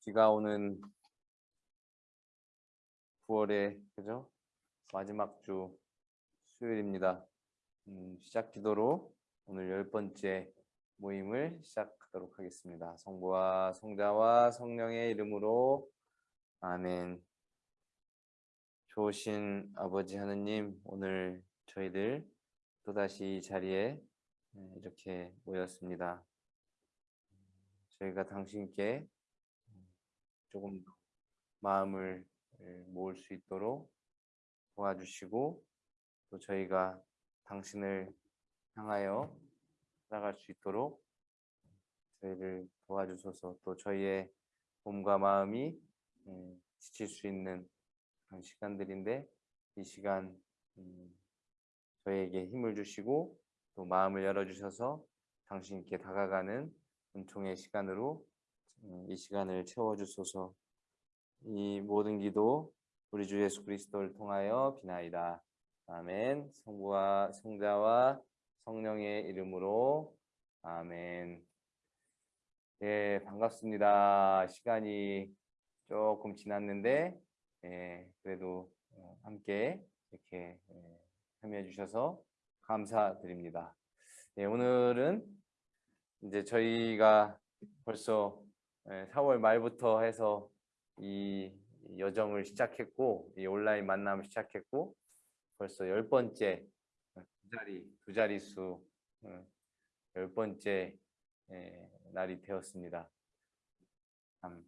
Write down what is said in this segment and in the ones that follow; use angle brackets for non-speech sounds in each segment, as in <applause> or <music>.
비가 오는 9월의 그죠? 마지막 주 수요일입니다. 음, 시작 기도로 오늘 열 번째 모임을 시작하도록 하겠습니다. 성부와 성자와 성령의 이름으로 아멘. 좋으신 아버지 하느님, 오늘 저희들 또다시 이 자리에 네, 이렇게 모였습니다. 저희가 당신께 조금 더 마음을 모을 수 있도록 도와주시고 또 저희가 당신을 향하여 살아갈 수 있도록 저희를 도와주소서. 또 저희의 몸과 마음이 음, 지칠 수 있는 그런 시간들인데 이 시간 음, 저희에게 힘을 주시고 또 마음을 열어주셔서 당신께 다가가는 은총의 시간으로 음, 이 시간을 채워주소서 이 모든 기도 우리 주 예수 그리스도를 통하여 비나이다. 아멘. 성부와 성자와 성령의 이름으로 아멘. 예, 반갑습니다. 시간이 조금 지났는데 예, 그래도 어, 함께 이렇게 예, 참여해 주셔서 감사드립니다. 예, 오늘은 이제 저희가 벌써 4월 말부터 해서 이 여정을 시작했고 이 온라인 만남을 시작했고 벌써 열 번째 두 자리 두 자릿수 열 번째 날이 되었습니다. 참,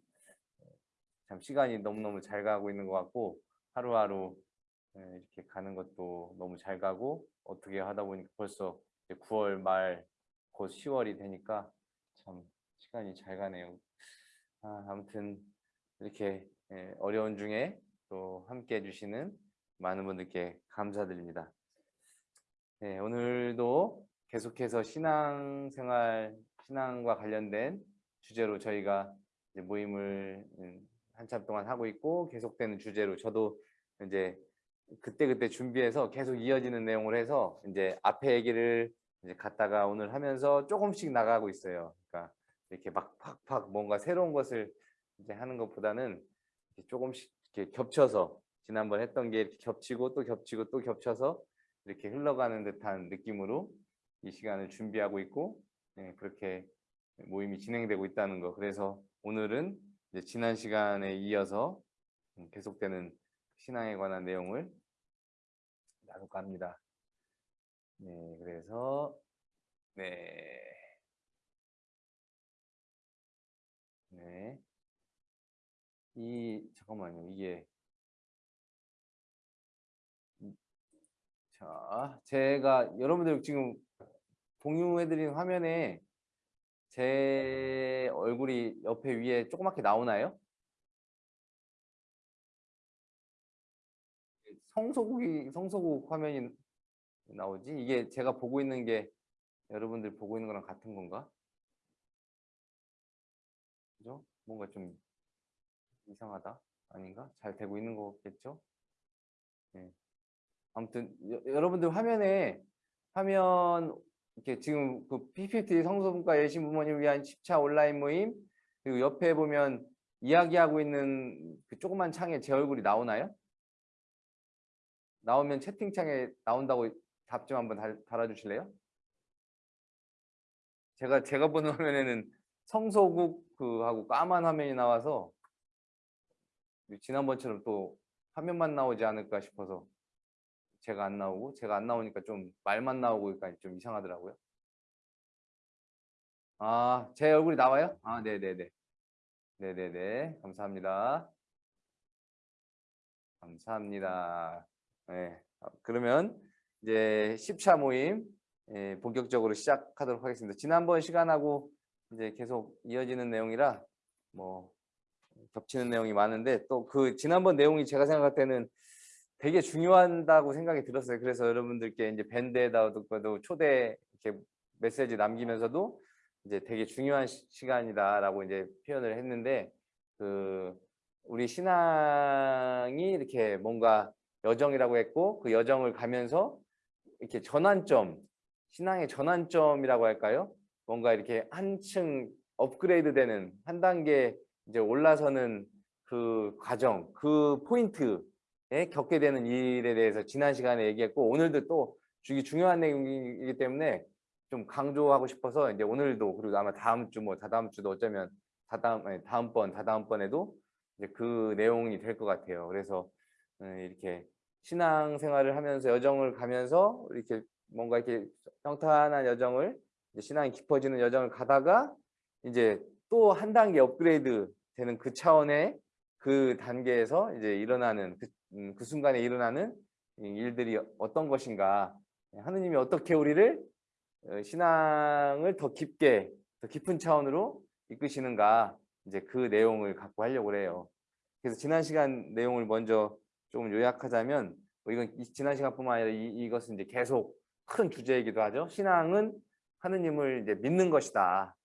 참 시간이 너무너무 잘 가고 있는 것 같고 하루하루 이렇게 가는 것도 너무 잘 가고 어떻게 하다 보니까 벌써 9월 말 곧 10월이 되니까 참 시간이 잘 가네요. 아, 아무튼 이렇게 어려운 중에 또 함께 해주시는 많은 분들께 감사드립니다. 네, 오늘도 계속해서 신앙생활, 신앙과 관련된 주제로 저희가 모임을 음, 한참 동안 하고 있고 계속되는 주제로 저도 이제 그때 그때 준비해서 계속 이어지는 내용을 해서 이제 앞에 얘기를 이제 갔다가 오늘 하면서 조금씩 나가고 있어요. 그러니까 이렇게 막 팍팍 뭔가 새로운 것을 이제 하는 것보다는 조금씩 이렇게 겹쳐서 지난번 했던 게 이렇게 겹치고 또 겹치고 또 겹쳐서 이렇게 흘러가는 듯한 느낌으로 이 시간을 준비하고 있고 네, 그렇게 모임이 진행되고 있다는 거. 그래서 오늘은 지난 시간에 이어서 계속되는 신앙에 관한 내용을 나눌까 합니다. 네, 그래서 네. 네. 이 잠깐만요. 이게 자, 제가 여러분들 지금 공유해 드린 화면에 제 얼굴이 옆에 위에 조그맣게 나오나요? 성소국이 성소국 화면이 나오지? 이게 제가 보고 있는 게 여러분들 보고 있는 거랑 같은 건가? 그죠? 뭔가 좀 이상하다. 아닌가? 잘 되고 있는 거겠죠? 네. 아무튼 여, 러분들 화면에 화면 이렇게 지금 그 PPT 성소분과 예신 부모님 위한 10차 온라인 모임 그리고 옆에 보면 이야기하고 있는 그 조그만 창에 제 얼굴이 나오나요? 나오면 채팅창에 나온다고 답 좀 한번 달, 달아주실래요? 제가 제가 보는 화면에는 성소국 그 하고 까만 화면이 나와서 지난번처럼 또 화면만 나오지 않을까 싶어서 제가 안 나오고 제가 안 나오니까 좀 말만 나오고 그러니까 좀 이상하더라고요. 아, 제 얼굴이 나와요? 아, 네 네 네. 네 네 네. 감사합니다. 감사합니다. 네. 그러면 이제 10차 모임 예, 본격적으로 시작하도록 하겠습니다. 지난번 시간하고 이제 계속 이어지는 내용이라 뭐 겹치는 내용이 많은데 또 그 지난번 내용이 제가 생각할 때는 되게 중요하다고 생각이 들었어요. 그래서 여러분들께 이제 밴드에다도 초대 이렇게 메시지 남기면서도 이제 되게 중요한 시, 간이다라고 이제 표현을 했는데 그 우리 신앙이 이렇게 뭔가 여정이라고 했고 그 여정을 가면서 이렇게 전환점 신앙의 전환점이라고 할까요? 뭔가 이렇게 한층 업그레이드 되는 한 단계 이제 올라서는 그 과정, 그 포인트에 겪게 되는 일에 대해서 지난 시간에 얘기했고 오늘도 또 주기 중요한 내용이기 때문에 좀 강조하고 싶어서 이제 오늘도 그리고 아마 다음 주 뭐 다다음 주도 어쩌면 다다음 아니, 다음번 다다음 번에도 이제 그 내용이 될 것 같아요. 그래서 음, 이렇게 신앙 생활을 하면서 여정을 가면서 이렇게 뭔가 이렇게 평탄한 여정을 신앙이 깊어지는 여정을 가다가 이제 또 한 단계 업그레이드 되는 그 차원의 그 단계에서 이제 일어나는 그, 음, 그 순간에 일어나는 이 일들이 어떤 것인가 하느님이 어떻게 우리를 어, 신앙을 더 깊게 더 깊은 차원으로 이끄시는가 이제 그 내용을 갖고 하려고 해요. 그래서 지난 시간 내용을 먼저 조금 요약하자면 뭐 이건 이- 지난 시간뿐만 아니라 이, 이것은 이제 계속 큰 주제이기도 하죠. 신앙은 하느님을 이제 믿는 것이다.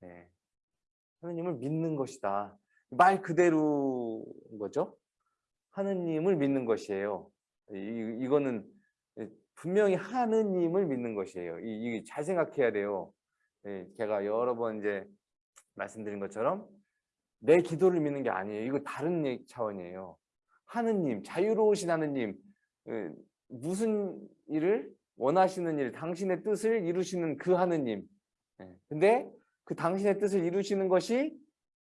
네. 하느님을 믿는 것이다. 말 그대로인 거죠. 하느님을 믿는 것이에요. 이, 이거는 분명히 하느님을 믿는 것이에요. 이, 이 잘 생각해야 돼요. 예, 제가 여러 번 이제 말씀드린 것처럼 내 기도를 믿는 게 아니에요. 이거 다른 얘기- 차원이에요. 하느님, 자유로우신 하느님, 예, 무슨 일을 원하시는 일, 당신의 뜻을 이루시는 그 하느님. 예, 근데 그 당신의 뜻을 이루시는 것이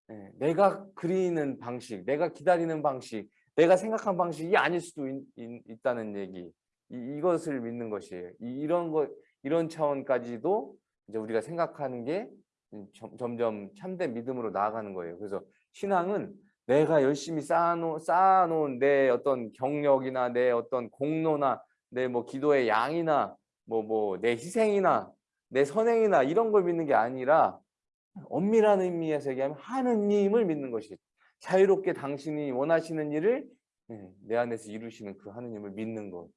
예, 내가 그리는 방식, 내가 기다리는 방식, 내가 생각한 방식이 아닐 수도 있, 다는 얘기. 이, 이것을 믿는 것이에요. 이, 이런 것, 이런 차원까지도 이제 우리가 생각하는 게 점, 점점 참된 믿음으로 나아가는 거예요. 그래서 신앙은 내가 열심히 쌓아놓은, 쌓아놓은 내 어떤 경력이나 내 어떤 공로나 내 뭐 기도의 양이나 뭐 뭐 내 희생이나 내 선행이나 이런 걸 믿는 게 아니라 엄밀한 의미에서 얘기하면 하느님을 믿는 것이 자유롭게 당신이 원하시는 일을 예, 내 안에서 이루시는 그 하느님을 믿는 것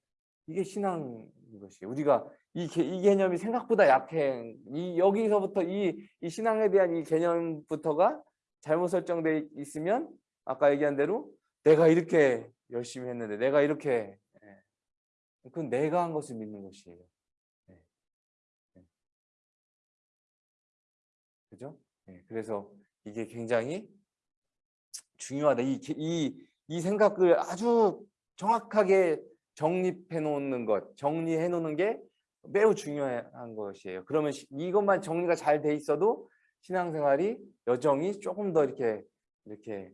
이게 신앙인 것이에요. 우리가 이, 개, 이 개념이 생각보다 약해. 이 여기서부터 이, 이 신앙에 대한 이 개념부터가 잘못 설정돼 있으면 아까 얘기한 대로 내가 이렇게 열심히 했는데 내가 이렇게 예. 그건 내가 한 것을 믿는 것이에요. 예. 예. 그죠? 예. 그래서 이게 굉장히 중요하다. 이, 이, 이 생각을 아주 정확하게 정립해 놓는 것, 정리해 놓는 게 매우 중요한 것이에요. 그러면 이것만 정리가 잘 돼 있어도 신앙생활이 여정이 조금 더 이렇게 이렇게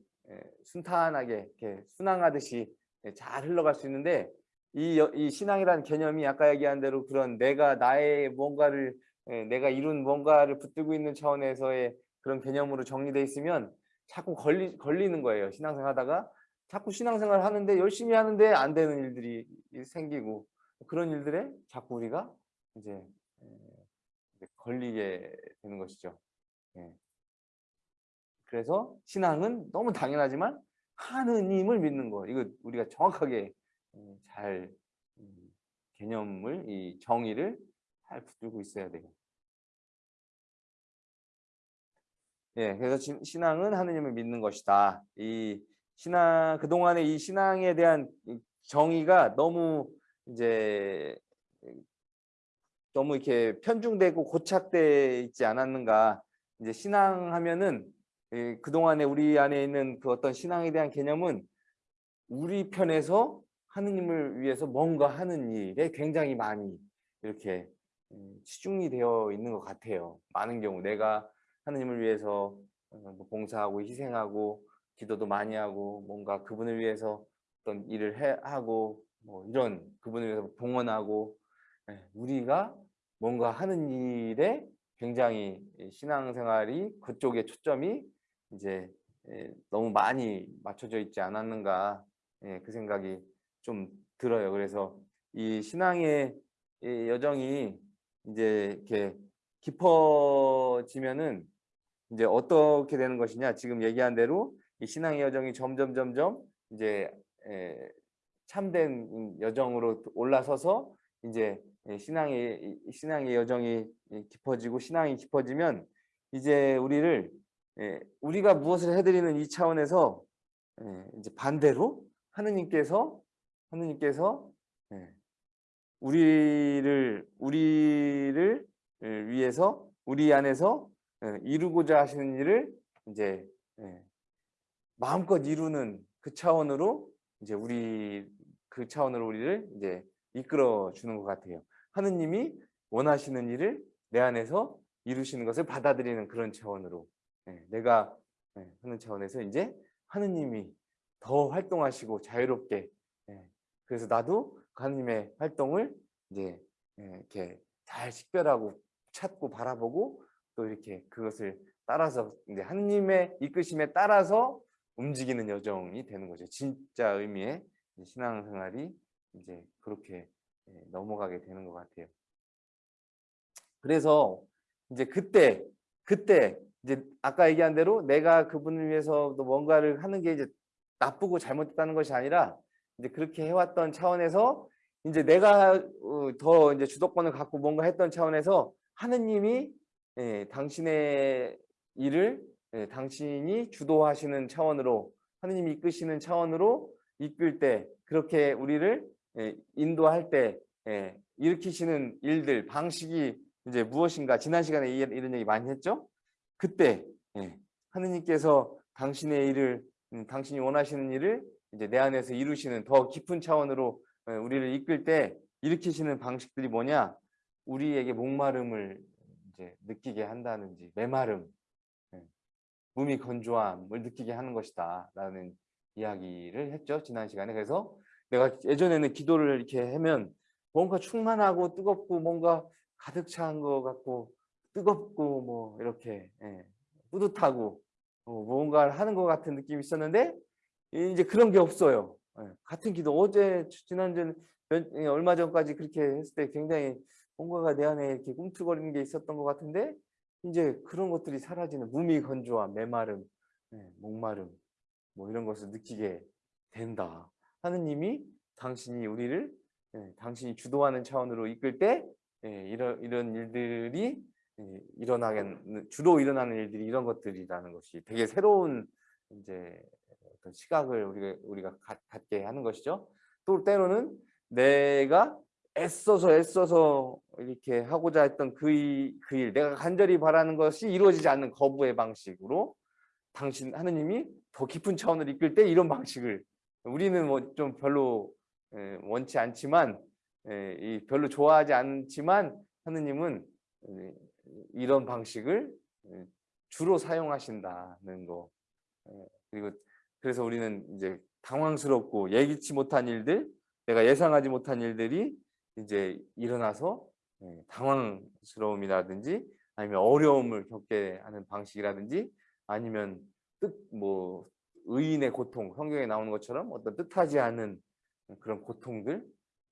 순탄하게 이렇게 순항하듯이 잘 흘러갈 수 있는데 이, 이 신앙이라는 개념이 아까 얘기한 대로 그런 내가 나의 뭔가를 내가 이룬 뭔가를 붙들고 있는 차원에서의 그런 개념으로 정리돼 있으면 자꾸 걸리, 걸리는 거예요. 신앙생활 하다가 자꾸 신앙생활 하는데 열심히 하는데 안 되는 일들이 생기고 그런 일들에 자꾸 우리가 이제 걸리게 되는 것이죠. 예. 그래서 신앙은 너무 당연하지만 하느님을 믿는 거 이거 우리가 정확하게 잘 음, 개념을 이 정의를 잘 붙들고 있어야 돼요. 예, 그래서 신앙은 하느님을 믿는 것이다. 이 신앙 그 동안에 이 신앙에 대한 정의가 너무 이제 너무 이렇게 편중되고 고착돼 있지 않았는가 이제 신앙하면은 그동안에 우리 안에 있는 그 어떤 신앙에 대한 개념은 우리 편에서 하느님을 위해서 뭔가 하는 일에 굉장히 많이 이렇게 치중이 되어 있는 것 같아요. 많은 경우 내가 하느님을 위해서 어, 뭐 봉사하고 희생하고 기도도 많이 하고 뭔가 그분을 위해서 어떤 일을 해, 하고 뭐 이런 그분을 위해서 봉헌하고 예, 우리가 뭔가 하는 일에 굉장히 신앙생활이 그쪽에 초점이 이제 예, 너무 많이 맞춰져 있지 않았는가 예, 그 생각이 좀 들어요. 그래서 이 신앙의 여정이 이제 이렇게 깊어지면은 이제 어떻게 되는 것이냐 지금 얘기한 대로 이 신앙의 여정이 점점 점점 이제 참된 여정으로 올라서서 이제 신앙의 신앙의 여정이 깊어지고 신앙이 깊어지면 이제 우리를 우리가 무엇을 해드리는 이 차원에서 이제 반대로 하느님께서 하느님께서 우리를 우리를 위해서 우리 안에서 이루고자 하시는 일을 이제 예, 마음껏 이루는 그 차원으로 이제 우리 그 차원으로 우리를 이제 이끌어 주는 것 같아요. 하느님이 원하시는 일을 내 안에서 이루시는 것을 받아들이는 그런 차원으로 예, 내가 예, 하는 차원에서 이제 하느님이 더 활동하시고 자유롭게 예, 그래서 나도 그 하느님의 활동을 이제 예, 이렇게 잘 식별하고 찾고 바라보고 또 이렇게 그것을 따라서 이제 하느님의 이끄심에 따라서 움직이는 여정이 되는 거죠. 진짜 의미의 신앙생활이 이제 그렇게 예, 넘어가게 되는 것 같아요. 그래서 이제 그때 그때 이제 아까 얘기한 대로 내가 그분을 위해서 또 뭔가를 하는 게 이제 나쁘고 잘못됐다는 것이 아니라 이제 그렇게 해왔던 차원에서 이제 내가 어, 더 이제 주도권을 갖고 뭔가 했던 차원에서 하느님이 예, 당신의 일을 예, 당신이 주도하시는 차원으로 하느님이 이끄시는 차원으로 이끌 때 그렇게 우리를 예, 인도할 때 예, 일으키시는 일들 방식이 이제 무엇인가 지난 시간에 이- 이런 얘기 많이 했죠. 그때 예, 하느님께서 당신의 일을 음, 당신이 원하시는 일을 이제 내 안에서 이루시는 더 깊은 차원으로 예, 우리를 이끌 때 일으키시는 방식들이 뭐냐? 우리에게 목마름을 이제 느끼게 한다는지 메마름, 예, 몸이 건조함을 느끼게 하는 것이다 라는 이야기를 했죠 지난 시간에. 그래서 내가 예전에는 기도를 이렇게 하면 뭔가 충만하고 뜨겁고 뭔가 가득 찬것 같고 뜨겁고 뭐 이렇게 예, 뿌듯하고 어, 뭔가를 하는 것 같은 느낌이 있었는데 이제 그런 게 없어요. 예, 같은 기도 어제 지난주 몇- 예, 얼마 전까지 그렇게 했을 때 굉장히 뭔가가 내 안에 이렇게 꿈틀거리는 게 있었던 것 같은데 이제 그런 것들이 사라지는 몸이 건조함, 메마름, 예, 목마름 뭐 이런 것을 느끼게 된다. 하느님이 당신이 우리를 예, 당신이 주도하는 차원으로 이끌 때 예, 이런 이런 일들이 예, 일어나게 주로 일어나는 일들이 이런 것들이라는 것이 되게 새로운 이제 어떤 시각을 우리가 우리가 갖, 갖게 하는 것이죠. 또 때로는 내가 애써서 애써서 이렇게 하고자 했던 그 일, 내가 간절히 바라는 것이 이루어지지 않는 거부의 방식으로 당신 하느님이 더 깊은 차원을 이끌 때 이런 방식을 우리는 뭐 좀 별로 예, 원치 않지만 예, 이 별로 좋아하지 않지만 하느님은 예, 이런 방식을 예, 주로 사용하신다는 거. 예, 그리고 그래서 우리는 이제 당황스럽고 예기치 못한 일들 내가 예상하지 못한 일들이 이제 일어나서 예, 당황스러움이라든지 아니면 어려움을 겪게 하는 방식이라든지 아니면 뜻 뭐 의인의 고통 성경에 나오는 것처럼 어떤 뜻하지 않은 그런 고통들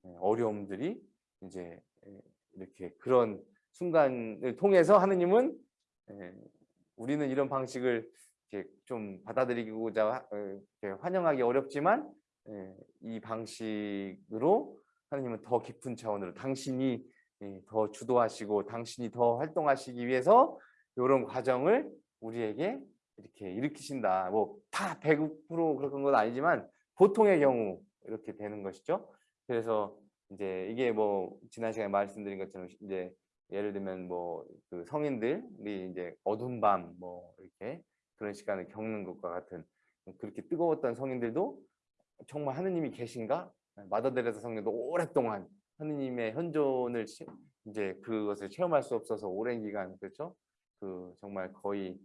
예, 어려움들이 이제 예, 이렇게 그런 순간을 통해서 하느님은 예, 우리는 이런 방식을 좀 받아들이고자 하- 어, 환영하기 어렵지만 예, 이 방식으로 하느님은 더 깊은 차원으로 당신이 예, 더 주도하시고 당신이 더 활동하시기 위해서 이런 과정을 우리에게 이렇게 일으키신다. 뭐 다 100% 그런 건 아니지만 보통의 경우 이렇게 되는 것이죠. 그래서 이제 이게 뭐 지난 시간에 말씀드린 것처럼 이제 예를 들면 뭐 그 성인들이 이제 어두운 밤 뭐 이렇게 그런 시간을 겪는 것과 같은 그렇게 뜨거웠던 성인들도 정말 하느님이 계신가? 마더데레사 성령도 오랫동안 하느님의 현존을 치- 이제 그것을 체험할 수 없어서 오랜 기간 그렇죠? 그 정말 거의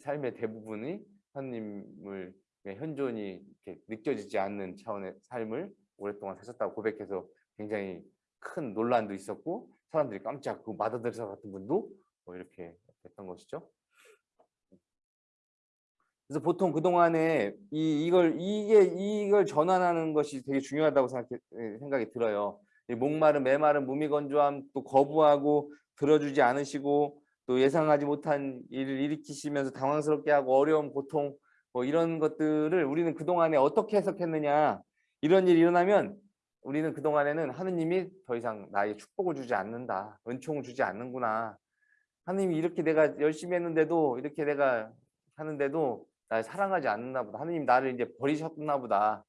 삶의 대부분이 하느님을 현존이 이렇게 느껴지지 않는 차원의 삶을 오랫동안 사셨다고 고백해서 굉장히 큰 논란도 있었고 사람들이 깜짝 그 마더데레사 같은 분도 뭐 이렇게 됐던 것이죠. 그래서 보통 그 동안에 이 이걸 이게 이걸 전환하는 것이 되게 중요하다고 생각해, 에, 생각이 들어요. 이 목마른 메마른 무미건조함 또 거부하고 들어주지 않으시고 또 예상하지 못한 일을 일으키시면서 당황스럽게 하고 어려움 고통 뭐 이런 것들을 우리는 그 동안에 어떻게 해석했느냐 이런 일이 일어나면 우리는 그 동안에는 하느님이 더 이상 나에게 축복을 주지 않는다 은총을 주지 않는구나 하느님이 이렇게 내가 열심히 했는데도 이렇게 내가 하는데도 날 사랑하지 않나 보다. 하느님 나를 이제 버리셨나 보다.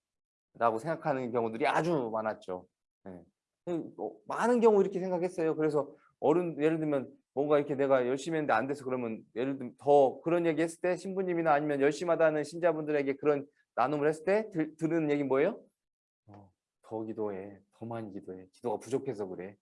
라고 생각하는 경우들이 아주 많았죠. 어, 많은 경우 이렇게 생각했어요. 그래서 어른 예를 들면 뭔가 이렇게 내가 열심히 했는데 안 돼서 그러면 예를 들면 더 그런 얘기 했을 때 신부님이나 아니면 열심히 하다는 신자분들에게 그런 나눔을 했을 때 들, 들은 얘기 뭐예요? 어, 더 기도해. 더 많이 기도해. 기도가 부족해서 그래.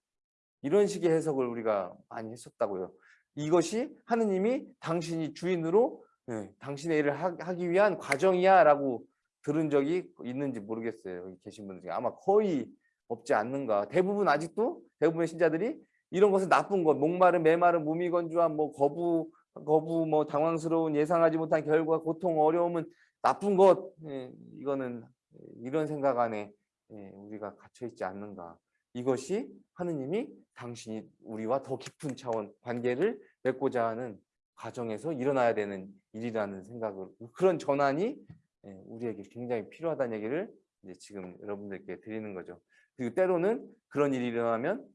이런 식의 해석을 우리가 많이 했었다고요. 이것이 하느님이 당신이 주인으로 예, 당신의 일을 하, 기 위한 과정이야 라고 들은 적이 있는지 모르겠어요. 여기 계신 분들 중에 아마 거의 없지 않는가. 대부분 아직도 대부분의 신자들이 이런 것은 나쁜 것, 목마른, 메마른, 무미건조한, 뭐 거부, 거부, 뭐 당황스러운, 예상하지 못한 결과, 고통, 어려움은 나쁜 것. 예, 이거는 이런 생각 안에 예, 우리가 갇혀 있지 않는가. 이것이 하느님이 당신이 우리와 더 깊은 차원 관계를 맺고자 하는 과정에서 일어나야 되는 일이라는 생각을 그런 전환이 예, 우리에게 굉장히 필요하다는 얘기를 이제 지금 여러분들께 드리는 거죠. 그리고 때로는 그런 일이 일어나면 예,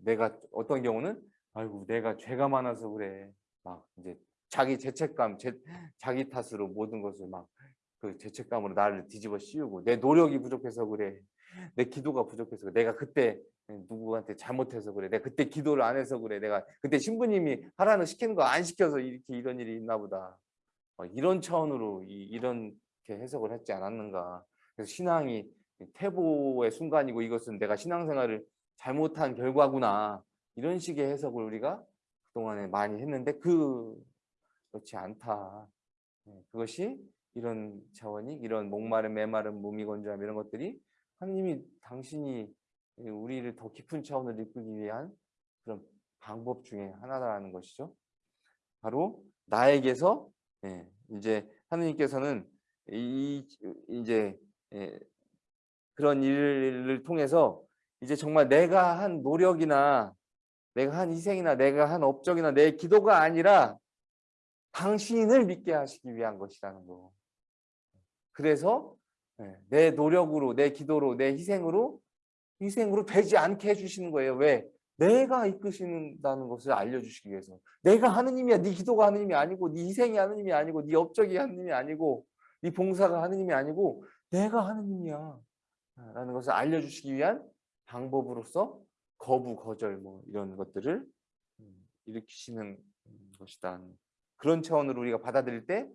내가 어떤 경우는 아이고 내가 죄가 많아서 그래. 막 이제 자기 죄책감 제, 자기 탓으로 모든 것을 막 그 죄책감으로 나를 뒤집어 씌우고 내 노력이 부족해서 그래. 내 기도가 부족해서 그래. 내가 그때 누구한테 잘못해서 그래. 내가 그때 기도를 안 해서 그래. 내가 그때 신부님이 하라는 시키는 거 안 시켜서 이렇게 이런 일이 있나 보다. 이런 차원으로 이, 런 해석을 했지 않았는가. 그래서 신앙이 태보의 순간이고 이것은 내가 신앙생활을 잘못한 결과구나. 이런 식의 해석을 우리가 그동안에 많이 했는데 그 그렇지 않다. 네, 그것이 이런 차원이 이런 목마른 메마른 몸이 건조함 이런 것들이 하나님이 당신이 우리를 더 깊은 차원으로 이끌기 위한 그런 방법 중에 하나라는 것이죠. 바로 나에게서 예, 이제 하느님께서는 이 이제 예, 그런 일을 통해서 이제 정말 내가 한 노력이나 내가 한 희생이나 내가 한 업적이나 내 기도가 아니라 당신을 믿게 하시기 위한 것이라는 거. 그래서 예, 내 노력으로, 내 기도로, 내 희생으로 희생으로 되지 않게 해주시는 거예요. 왜? 내가 이끄신다는 것을 알려주시기 위해서. 내가 하느님이야. 네 기도가 하느님이 아니고, 네 희생이 하느님이 아니고, 네 업적이 하느님이 아니고, 네 봉사가 하느님이 아니고 내가 하느님이야 라는 것을 알려주시기 위한 방법으로서 거부, 거절 뭐 이런 것들을 음, 일으키시는 것이다. 그런 차원으로 우리가 받아들일 때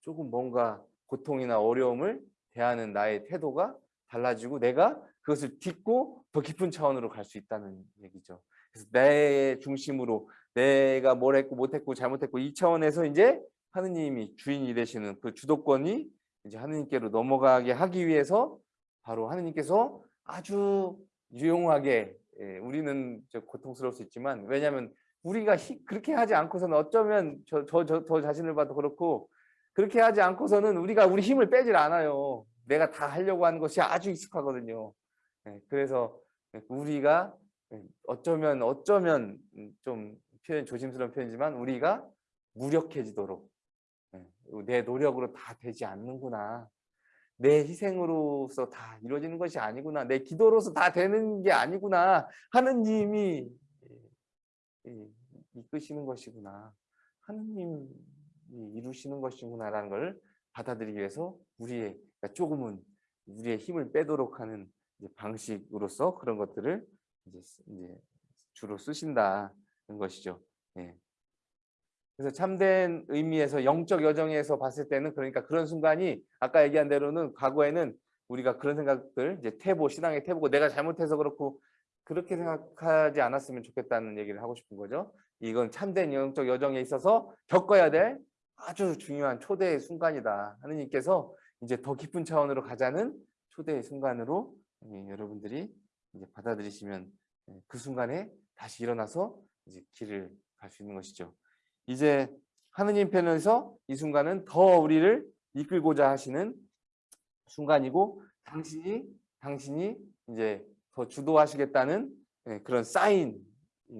조금 뭔가 고통이나 어려움을 대하는 나의 태도가 달라지고 내가 그것을 딛고 더 깊은 차원으로 갈 수 있다는 얘기죠. 그래서 내 중심으로 내가 뭘 했고 못했고 잘못했고 이 차원에서 이제 하느님이 주인이 되시는 그 주도권이 이제 하느님께로 넘어가게 하기 위해서 바로 하느님께서 아주 유용하게 예, 우리는 고통스러울 수 있지만 왜냐하면 우리가 히, 그렇게 하지 않고서는 어쩌면 저, 저, 저, 저 자신을 봐도 그렇고 그렇게 하지 않고서는 우리가 우리 힘을 빼질 않아요. 내가 다 하려고 하는 것이 아주 익숙하거든요. 예, 그래서 우리가 어쩌면 어쩌면 좀 표현 조심스러운 표현이지만 우리가 무력해지도록 네, 내 노력으로 다 되지 않는구나. 내 희생으로서 다 이루어지는 것이 아니구나. 내 기도로서 다 되는 게 아니구나. 하느님이 이끄시는 것이구나. 하느님이 이루시는 것이구나 라는 걸 받아들이기 위해서 우리의 그러니까 조금은 우리의 힘을 빼도록 하는 방식으로서 그런 것들을 이제, 주로 쓰신다는 것이죠. 예. 그래서 참된 의미에서 영적 여정에서 봤을 때는 그러니까 그런 순간이 아까 얘기한 대로는 과거에는 우리가 그런 생각들 이제 태보 신앙의 태보고 내가 잘못해서 그렇고 그렇게 생각하지 않았으면 좋겠다는 얘기를 하고 싶은 거죠. 이건 참된 영적 여정에 있어서 겪어야 될 아주 중요한 초대의 순간이다. 하느님께서 이제 더 깊은 차원으로 가자는 초대의 순간으로 예, 여러분들이 이제 받아들이시면 예, 그 순간에 다시 일어나서 이제 길을 갈 수 있는 것이죠. 이제 하느님 편에서 이 순간은 더 우리를 이끌고자 하시는 순간이고 당신이 당신이 이제 더 주도하시겠다는 예, 그런 사인인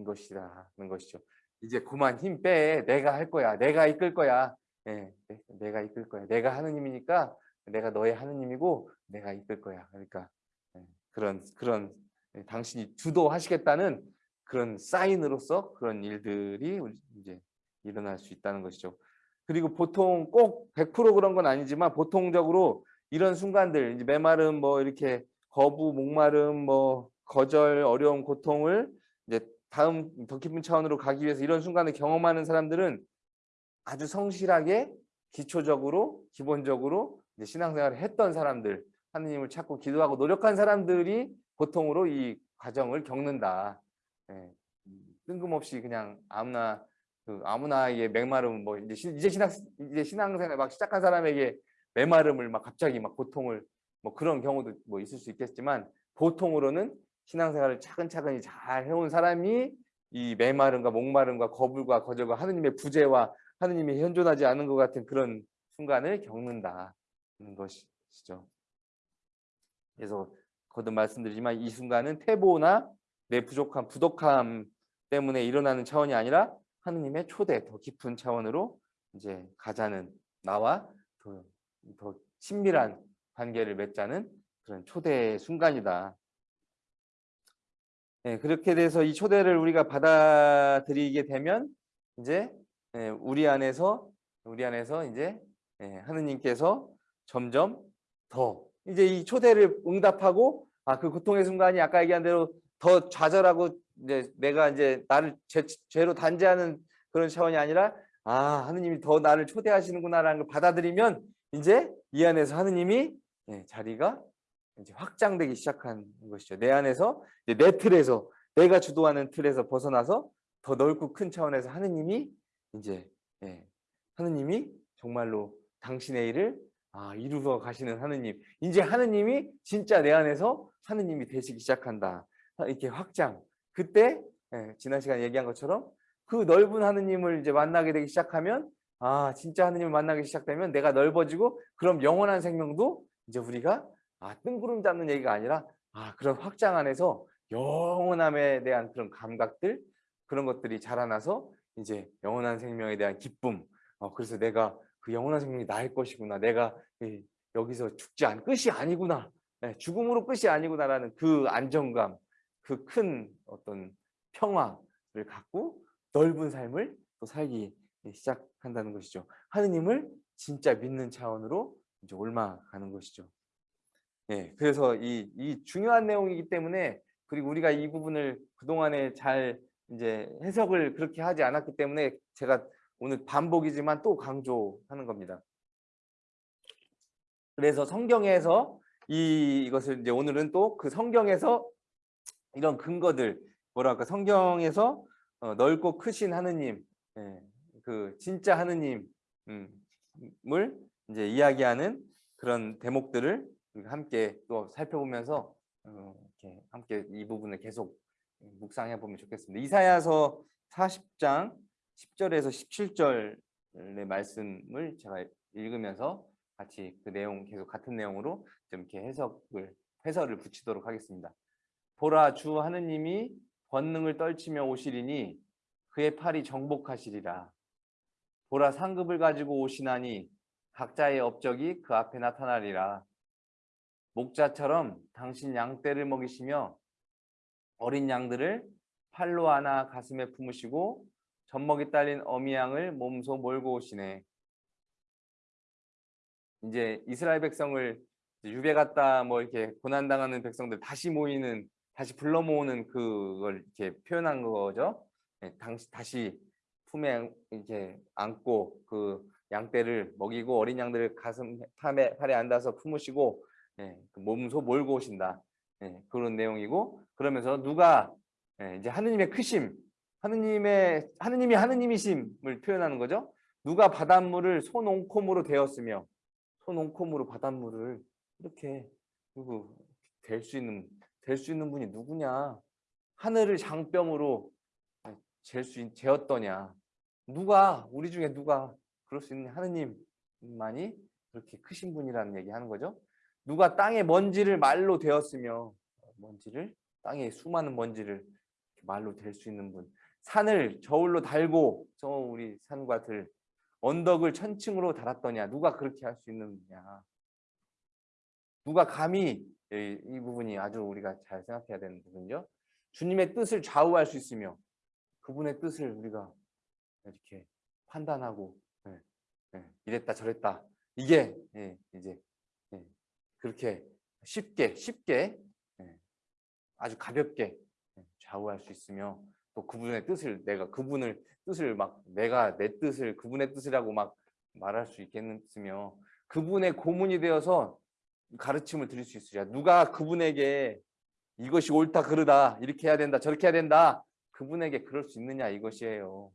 것이라는 것이죠. 이제 그만 힘 빼. 내가 할 거야. 내가 이끌 거야. 예, 내가 이끌 거야. 내가 하느님이니까 내가 너의 하느님이고 내가 이끌 거야. 그러니까 예, 그런 그런 예, 당신이 주도하시겠다는 그런 사인으로서 그런 일들이 이제 일어날 수 있다는 것이죠. 그리고 보통 꼭 100% 그런 건 아니지만 보통적으로 이런 순간들 이제 메마름 뭐 이렇게 거부, 목마름, 뭐 거절, 어려움, 고통을 이제 다음 더 깊은 차원으로 가기 위해서 이런 순간을 경험하는 사람들은 아주 성실하게 기초적으로 기본적으로 이제 신앙생활을 했던 사람들 하느님을 찾고 기도하고 노력한 사람들이 보통으로 이 과정을 겪는다. 예, 뜬금없이 그냥 아무나 그 아무나에게 맹마름 뭐 이제 신- 이제 신앙 이제 신앙생활 막 시작한 사람에게 메마름을 막 갑자기 막 고통을 뭐 그런 경우도 뭐 있을 수 있겠지만 보통으로는 신앙생활을 차근차근히 잘 해온 사람이 이 메마름과 목마름과 거불과 거절과 하느님의 부재와 하느님이 현존하지 않은 것 같은 그런 순간을 겪는다는 것이죠. 그래서 거듭 말씀드리지만 이 순간은 태보나 내 부족함, 부덕함 때문에 일어나는 차원이 아니라 하느님의 초대, 더 깊은 차원으로 이제 가자는 나와 더, 더 친밀한 관계를 맺자는 그런 초대의 순간이다. 네, 그렇게 돼서 이 초대를 우리가 받아들이게 되면 이제 예, 우리 안에서 우리 안에서 이제 예, 하느님께서 점점 더 이제 이 초대를 응답하고 아 그 고통의 순간이 아까 얘기한 대로 더 좌절하고 이제 내가 이제 나를 죄, 죄로 단죄하는 그런 차원이 아니라 아 하느님이 더 나를 초대하시는구나라는 걸 받아들이면 이제 이 안에서 하느님이 예, 자리가 이제 확장되기 시작한 것이죠. 내 안에서 내 틀에서 내가 주도하는 틀에서 벗어나서 더 넓고 큰 차원에서 하느님이 이제 예, 하느님이 정말로 당신의 일을 아, 이루어 가시는 하느님. 이제 하느님이 진짜 내 안에서 하느님이 되시기 시작한다. 이렇게 확장. 그때 예, 지난 시간에 얘기한 것처럼 그 넓은 하느님을 이제 만나게 되기 시작하면 아 진짜 하느님을 만나기 시작되면 내가 넓어지고 그럼 영원한 생명도 이제 우리가 아 뜬구름 잡는 얘기가 아니라 아 그런 확장 안에서 영원함에 대한 그런 감각들 그런 것들이 자라나서 이제 영원한 생명에 대한 기쁨. 어, 그래서 내가 그 영원한 생명이 나일 것이구나. 내가 이, 여기서 죽지 않 끝이 아니구나. 네, 죽음으로 끝이 아니구나라는 그 안정감 그 큰 어떤 평화를 갖고 넓은 삶을 또 살기 시작한다는 것이죠. 하느님을 진짜 믿는 차원으로 이제 올라가는 것이죠. 예, 그래서 이, 이 중요한 내용이기 때문에 그리고 우리가 이 부분을 그동안에 잘 이제 해석을 그렇게 하지 않았기 때문에 제가 오늘 반복이지만 또 강조하는 겁니다. 그래서 성경에서 이, 이것을 이제 오늘은 또 그 성경에서 이런 근거들 뭐랄까 성경에서 어, 넓고 크신 하느님, 예, 그 진짜 하느님을 이제 이야기하는 그런 대목들을 함께 또 살펴보면서 어, 이렇게 함께 이 부분을 계속 묵상해 보면 좋겠습니다. 이사야서 40장 10절에서 17절의 말씀을 제가 읽으면서 같이 그 내용 계속 같은 내용으로 좀 이렇게 해석을 해설을 붙이도록 하겠습니다. 보라 주 하느님이 권능을 떨치며 오시리니 그의 팔이 정복하시리라. 보라 상급을 가지고 오시나니 각자의 업적이 그 앞에 나타나리라. 목자처럼 당신 양떼를 먹이시며 어린 양들을 팔로 안아 가슴에 품으시고 젖먹이 딸린 어미 양을 몸소 몰고 오시네. 이제 이스라엘 백성을 유배 갔다 뭐 이렇게 고난당하는 백성들 다시 모이는 다시 불러 모으는 그걸 이렇게 표현한 거죠. 네, 당시 다시 품에 이렇게 안고 그 양떼를 먹이고 어린 양들을 가슴 팔에, 팔에 앉아서 품으시고 예, 그 몸소 몰고 오신다. 예, 그런 내용이고 그러면서 누가 예, 이제 하느님의 크심, 하느님의 하느님이 하느님이심을 표현하는 거죠. 누가 바닷물을 손옹콤으로 되었으며 손옹콤으로 바닷물을 이렇게 누구 될 수 있는 될 수 있는 분이 누구냐? 하늘을 장병으로 잴수 재었더냐? 누가 우리 중에 누가 그럴 수 있는 하느님만이 그렇게 크신 분이라는 얘기하는 거죠. 누가 땅의 먼지를 말로 되었으며 먼지를 땅의 수많은 먼지를 말로 될 수 있는 분. 산을 저울로 달고 저 우리 산과 들 언덕을 천층으로 달았더냐 누가 그렇게 할 수 있느냐 누가 감히 이, 이 부분이 아주 우리가 잘 생각해야 되는 부분이죠. 주님의 뜻을 좌우할 수 있으며 그분의 뜻을 우리가 이렇게 판단하고 예, 예, 이랬다 저랬다. 이게 예, 이제 예, 그렇게 쉽게 쉽게 예, 아주 가볍게 예, 좌우할 수 있으며 또 그분의 뜻을 내가 그분을 뜻을 막 내가 내 뜻을 그분의 뜻이라고 막 말할 수 있겠으며 그분의 고문이 되어서 가르침을 드릴 수 있으랴. 누가 그분에게 이것이 옳다 그르다 이렇게 해야 된다 저렇게 해야 된다 그분에게 그럴 수 있느냐 이것이에요.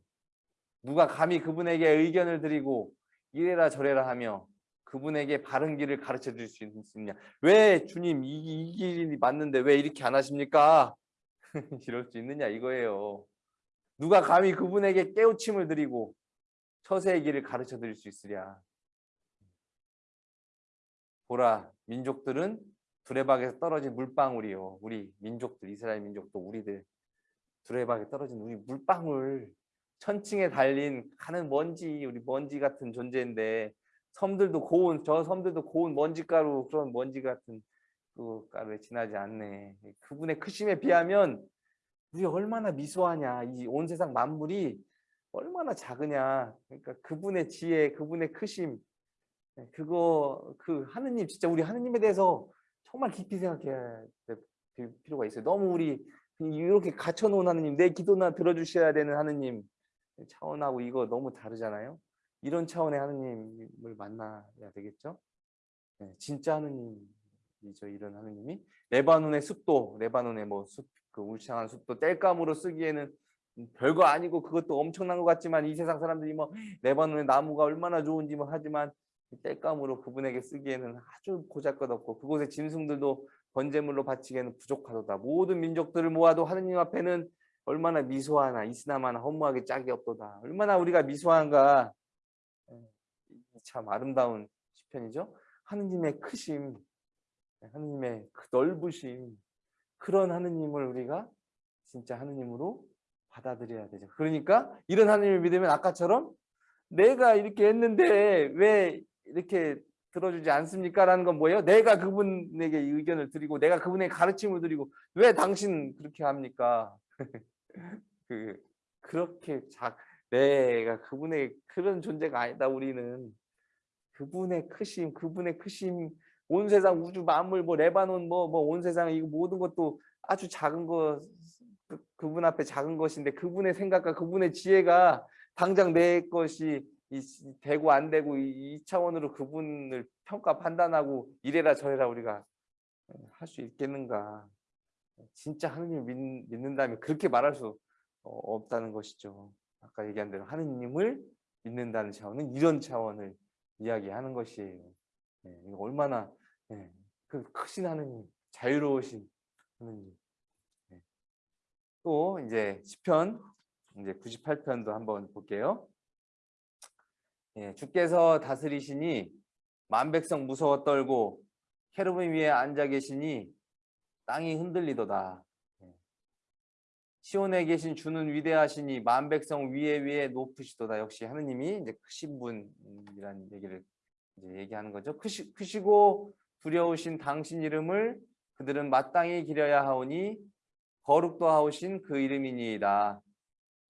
누가 감히 그분에게 의견을 드리고 이래라 저래라 하며 그분에게 바른 길을 가르쳐 줄수 있느냐. 왜 주님 이, 이 길이 맞는데 왜 이렇게 안 하십니까? <laughs> 이럴 수 있느냐 이거예요. 누가 감히 그분에게 깨우침을 드리고 처세의 길을 가르쳐 드릴 수 있으랴. 보라 민족들은 두레박에서 떨어진 물방울이요. 우리 민족들 이스라엘 민족도 우리들 두레박에 떨어진 우리 물방울 천층에 달린 가는 먼지 우리 먼지 같은 존재인데 섬들도 고운 저 섬들도 고운 먼지가루 그런 먼지 같은 그 가루에 지나지 않네. 그분의 크심에 비하면 우리 얼마나 미소하냐. 이 온 세상 만물이 얼마나 작으냐. 그러니까 그분의 지혜 그분의 크심 그거 그 하느님 진짜 우리 하느님에 대해서 정말 깊이 생각해야 될 필요가 있어요. 너무 우리 이렇게 갇혀놓은 하느님 내 기도나 들어주셔야 되는 하느님 차원하고 이거 너무 다르잖아요. 이런 차원의 하느님을 만나야 되겠죠? 네, 진짜 하느님이죠 이런 하느님이. 레바논의 숲도 레바논의 뭐숲그 울창한 숲도 땔감으로 쓰기에는 별거 아니고 그것도 엄청난 것 같지만 이 세상 사람들이 뭐 레바논의 나무가 얼마나 좋은지 뭐 하지만 땔감으로 그분에게 쓰기에는 아주 고작것없고 그곳의 짐승들도 번제물로 바치기에는 부족하도다. 모든 민족들을 모아도 하느님 앞에는 얼마나 미소하나 이스나마나 허무하게 짝이 없도다. 얼마나 우리가 미소한가. 참 아름다운 시편이죠. 하느님의 크심 하느님의 그 넓으심 그런 하느님을 우리가 진짜 하느님으로 받아들여야 되죠. 그러니까 이런 하느님을 믿으면 아까처럼 내가 이렇게 했는데 왜 이렇게 들어주지 않습니까? 라는 건 뭐예요? 내가 그분에게 의견을 드리고 내가 그분에게 가르침을 드리고 왜 당신 그렇게 합니까? <laughs> 그 그렇게 작 내가 그분의 그런 존재가 아니다 우리는 그분의 크심 그분의 크심 온 세상 우주 만물 뭐 레바논 뭐 뭐 온 세상 이거 모든 것도 아주 작은 거 그, 그분 앞에 작은 것인데 그분의 생각과 그분의 지혜가 당장 내 것이 이 되고 안 되고 이, 이 차원으로 그분을 평가 판단하고 이래라 저래라 우리가 할 수 있겠는가. 진짜 하느님을 믿, 믿는다면 그렇게 말할 수 어, 없다는 것이죠. 아까 얘기한 대로 하느님을 믿는다는 차원은 이런 차원을 이야기하는 것이에요. 네, 얼마나 네, 그 크신 하느님 자유로우신 하느님. 네. 또 이제 시편 이제 98편도 한번 볼게요 예, 주께서 다스리시니 만백성 무서워 떨고 캐르빈 위에 앉아 계시니 땅이 흔들리도다. 예. 시온에 계신 주는 위대하시니 만백성 위에 위에 높으시도다. 역시 하느님이 이제 크신 분이라는 얘기를 이제 얘기하는 거죠. 크시, 크시고 두려우신 당신 이름을 그들은 마땅히 기려야 하오니 거룩도 하오신 그 이름이니이다.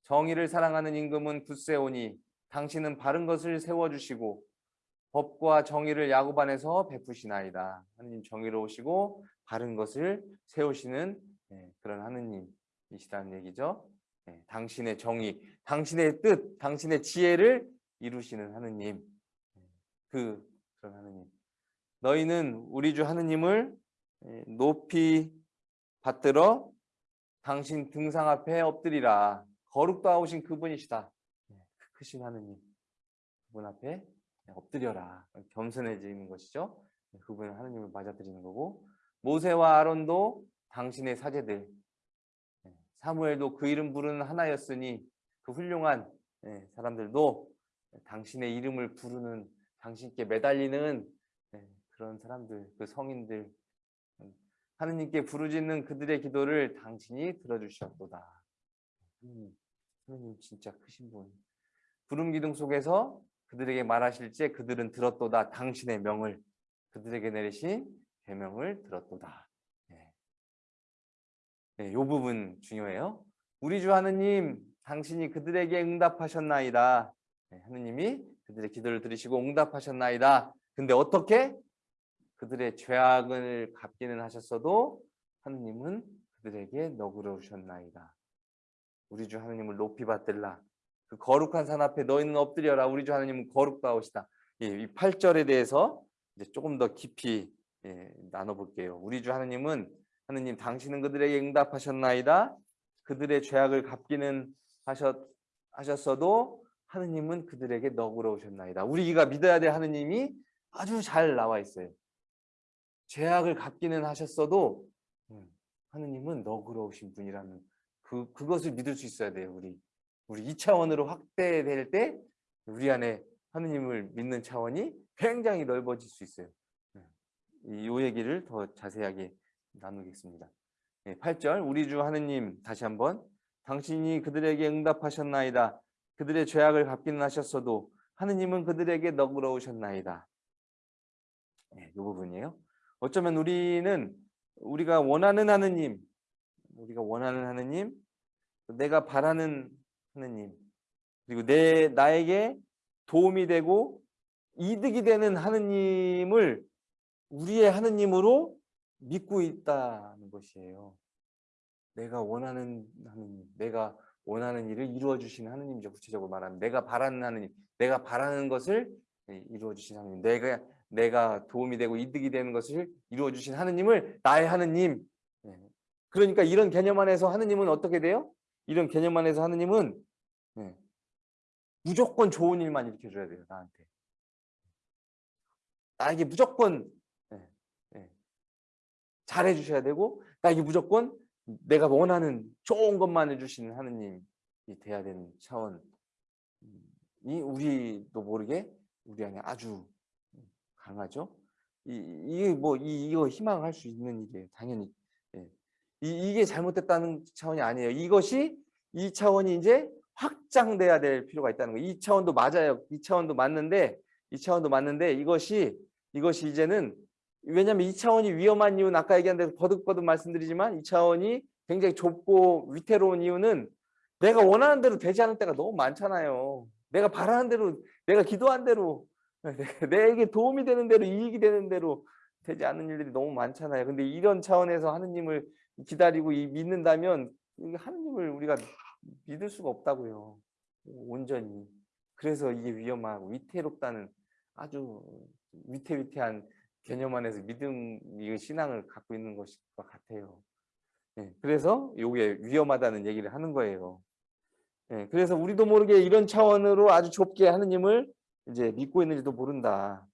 정의를 사랑하는 임금은 굳세오니 당신은 바른 것을 세워주시고 법과 정의를 야곱 안에서 베푸시나이다. 하느님 정의로우시고 바른 것을 세우시는 네, 그런 하느님이시다는 얘기죠. 네, 당신의 정의, 당신의 뜻, 당신의 지혜를 이루시는 하느님. 네, 그 그런 하느님. 너희는 우리 주 하느님을 높이 받들어 당신 등상 앞에 엎드리라. 거룩도 하오신 그분이시다. 크신 하느님 그분 앞에 엎드려라. 겸손해지는 것이죠. 그분은 하느님을 맞아들이는 거고 모세와 아론도 당신의 사제들 네, 사무엘도 그 이름 부르는 하나였으니 그 훌륭한 네, 사람들도 당신의 이름을 부르는 당신께 매달리는 네, 그런 사람들 그 성인들 하느님께 부르짖는 그들의 기도를 당신이 들어주셨도다. 하느님, 하느님 진짜 크신 분 구름 기둥 속에서 그들에게 말하실 때 그들은 들었도다 당신의 명을 그들에게 내리신 계명을 들었도다. 네. 네, 요 부분 중요해요. 우리 주 하느님 당신이 그들에게 응답하셨나이다. 네, 하느님이 그들의 기도를 들으시고 응답하셨나이다. 근데 어떻게? 그들의 죄악을 갚기는 하셨어도 하느님은 그들에게 너그러우셨나이다. 우리 주 하느님을 높이 받들라. 그 거룩한 산 앞에 너희는 엎드려라. 우리 주 하느님은 거룩다우시다. 예, 이 8절에 대해서 이제 조금 더 깊이 예, 나눠볼게요. 우리 주 하느님은 하느님 당신은 그들에게 응답하셨나이다. 그들의 죄악을 갚기는 하셨, 하셨어도 하느님은 그들에게 너그러우셨나이다. 우리가 믿어야 될 하느님이 아주 잘 나와 있어요. 죄악을 갚기는 하셨어도 음, 하느님은 너그러우신 분이라는 그 그것을 믿을 수 있어야 돼요. 우리 우리 이 차원으로 확대될 때 우리 안에 하느님을 믿는 차원이 굉장히 넓어질 수 있어요. 이 얘기를 더 자세하게 나누겠습니다. 8절 우리 주 하느님 다시 한번 당신이 그들에게 응답하셨나이다. 그들의 죄악을 갚기는 하셨어도 하느님은 그들에게 너그러우셨나이다. 네, 이 부분이에요. 어쩌면 우리는 우리가 원하는 하느님, 우리가 원하는 하느님, 내가 바라는 하느님, 그리고 내 나에게 도움이 되고 이득이 되는 하느님을 우리의 하느님으로 믿고 있다는 것이에요. 내가 원하는 하느님, 내가 원하는 일을 이루어 주시는 하느님이죠. 구체적으로 말하면 내가 바라는 하느님, 내가 바라는 것을 이루어 주신 하느님, 내가 내가 도움이 되고 이득이 되는 것을 이루어 주신 하느님을 나의 하느님. 예. 그러니까 이런 개념 안에서 하느님은 어떻게 돼요? 이런 개념 안에서 하느님은 예. 무조건 좋은 일만 일으켜 줘야 돼요, 나한테. 나에게 무조건 예. 잘해 주셔야 되고 나에게 무조건 내가 원하는 좋은 것만 해주시는 하느님이 돼야 되는 차원이 우리도 모르게 우리 안에 아주 강하죠. 이, 이게 뭐 이, 이거 희망할 수 있는 일이에요. 당연히 예. 이, 이게 잘못됐다는 차원이 아니에요. 이것이 이 차원이 이제 확장돼야 될 필요가 있다는 거예요. 이 차원도 맞아요. 이 차원도 맞는데 이 차원도 맞는데 이것이 이것이 이제는 왜냐하면 이 차원이 위험한 이유는 아까 얘기한 대로 거듭거듭 말씀드리지만 이 차원이 굉장히 좁고 위태로운 이유는 내가 원하는 대로 되지 않을 때가 너무 많잖아요. 내가 바라는 대로 내가 기도한 대로 <laughs> 내게 도움이 되는 대로 이익이 되는 대로 되지 않는 일들이 너무 많잖아요. 근데 이런 차원에서 하느님을 기다리고 믿는다면 하느님을 우리가 믿을 수가 없다고요. 온전히. 그래서 이게 위험하고 위태롭다는 아주 위태위태한 개념 안에서 믿음, 이 신앙을 갖고 있는 것일 것 같아요. 네, 그래서 이게 위험하다는 얘기를 하는 거예요. 네, 그래서 우리도 모르게 이런 차원으로 아주 좁게 하느님을 이제 믿고 있는지도 모른다.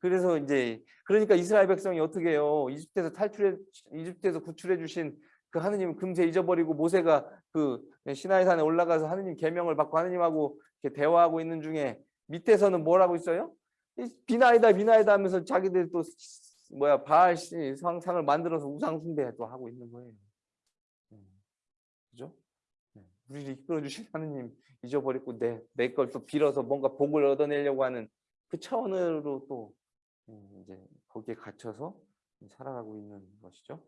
그래서 이제 그러니까 이스라엘 백성이 어떻게 해요? 이집트에서 탈출해 이집트에서 구출해 주신 그 하느님 금세 잊어버리고 모세가 그 시나이 산에 올라가서 하느님 계명을 받고 하느님하고 대화하고 있는 중에 밑에서는 뭐라고 있어요? 비나이다 비나이다 하면서 자기들 또 뭐야 바알 상상을 만들어서 우상 숭배도 하고 있는 거예요. 네. 그죠? 네. 우리를 이끌어 주신 <laughs> 하느님 잊어버리고 내 내 걸 또 빌어서 뭔가 복을 얻어내려고 하는 그 차원으로 또 음, 이제 거기에 갇혀서 살아가고 있는 것이죠.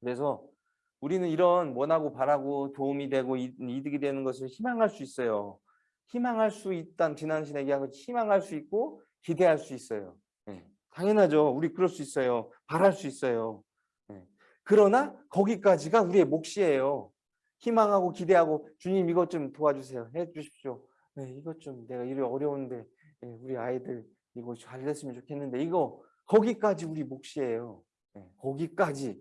그래서 우리는 이런 원하고 바라고 도움이 되고 이득이 되는 것을 희망할 수 있어요. 희망할 수 있다는 지난신 얘기한 것 희망할 수 있고 기대할 수 있어요. 네. 당연하죠. 우리 그럴 수 있어요. 바랄 수 있어요. 네. 그러나 거기까지가 우리의 몫이에요. 희망하고 기대하고 주님 이것 좀 도와주세요. 해 주십시오. 네, 이것 좀 내가 일이 어려운데 네, 우리 아이들 이거 잘 됐으면 좋겠는데 이거 거기까지 우리 몫이에요. 네, 거기까지.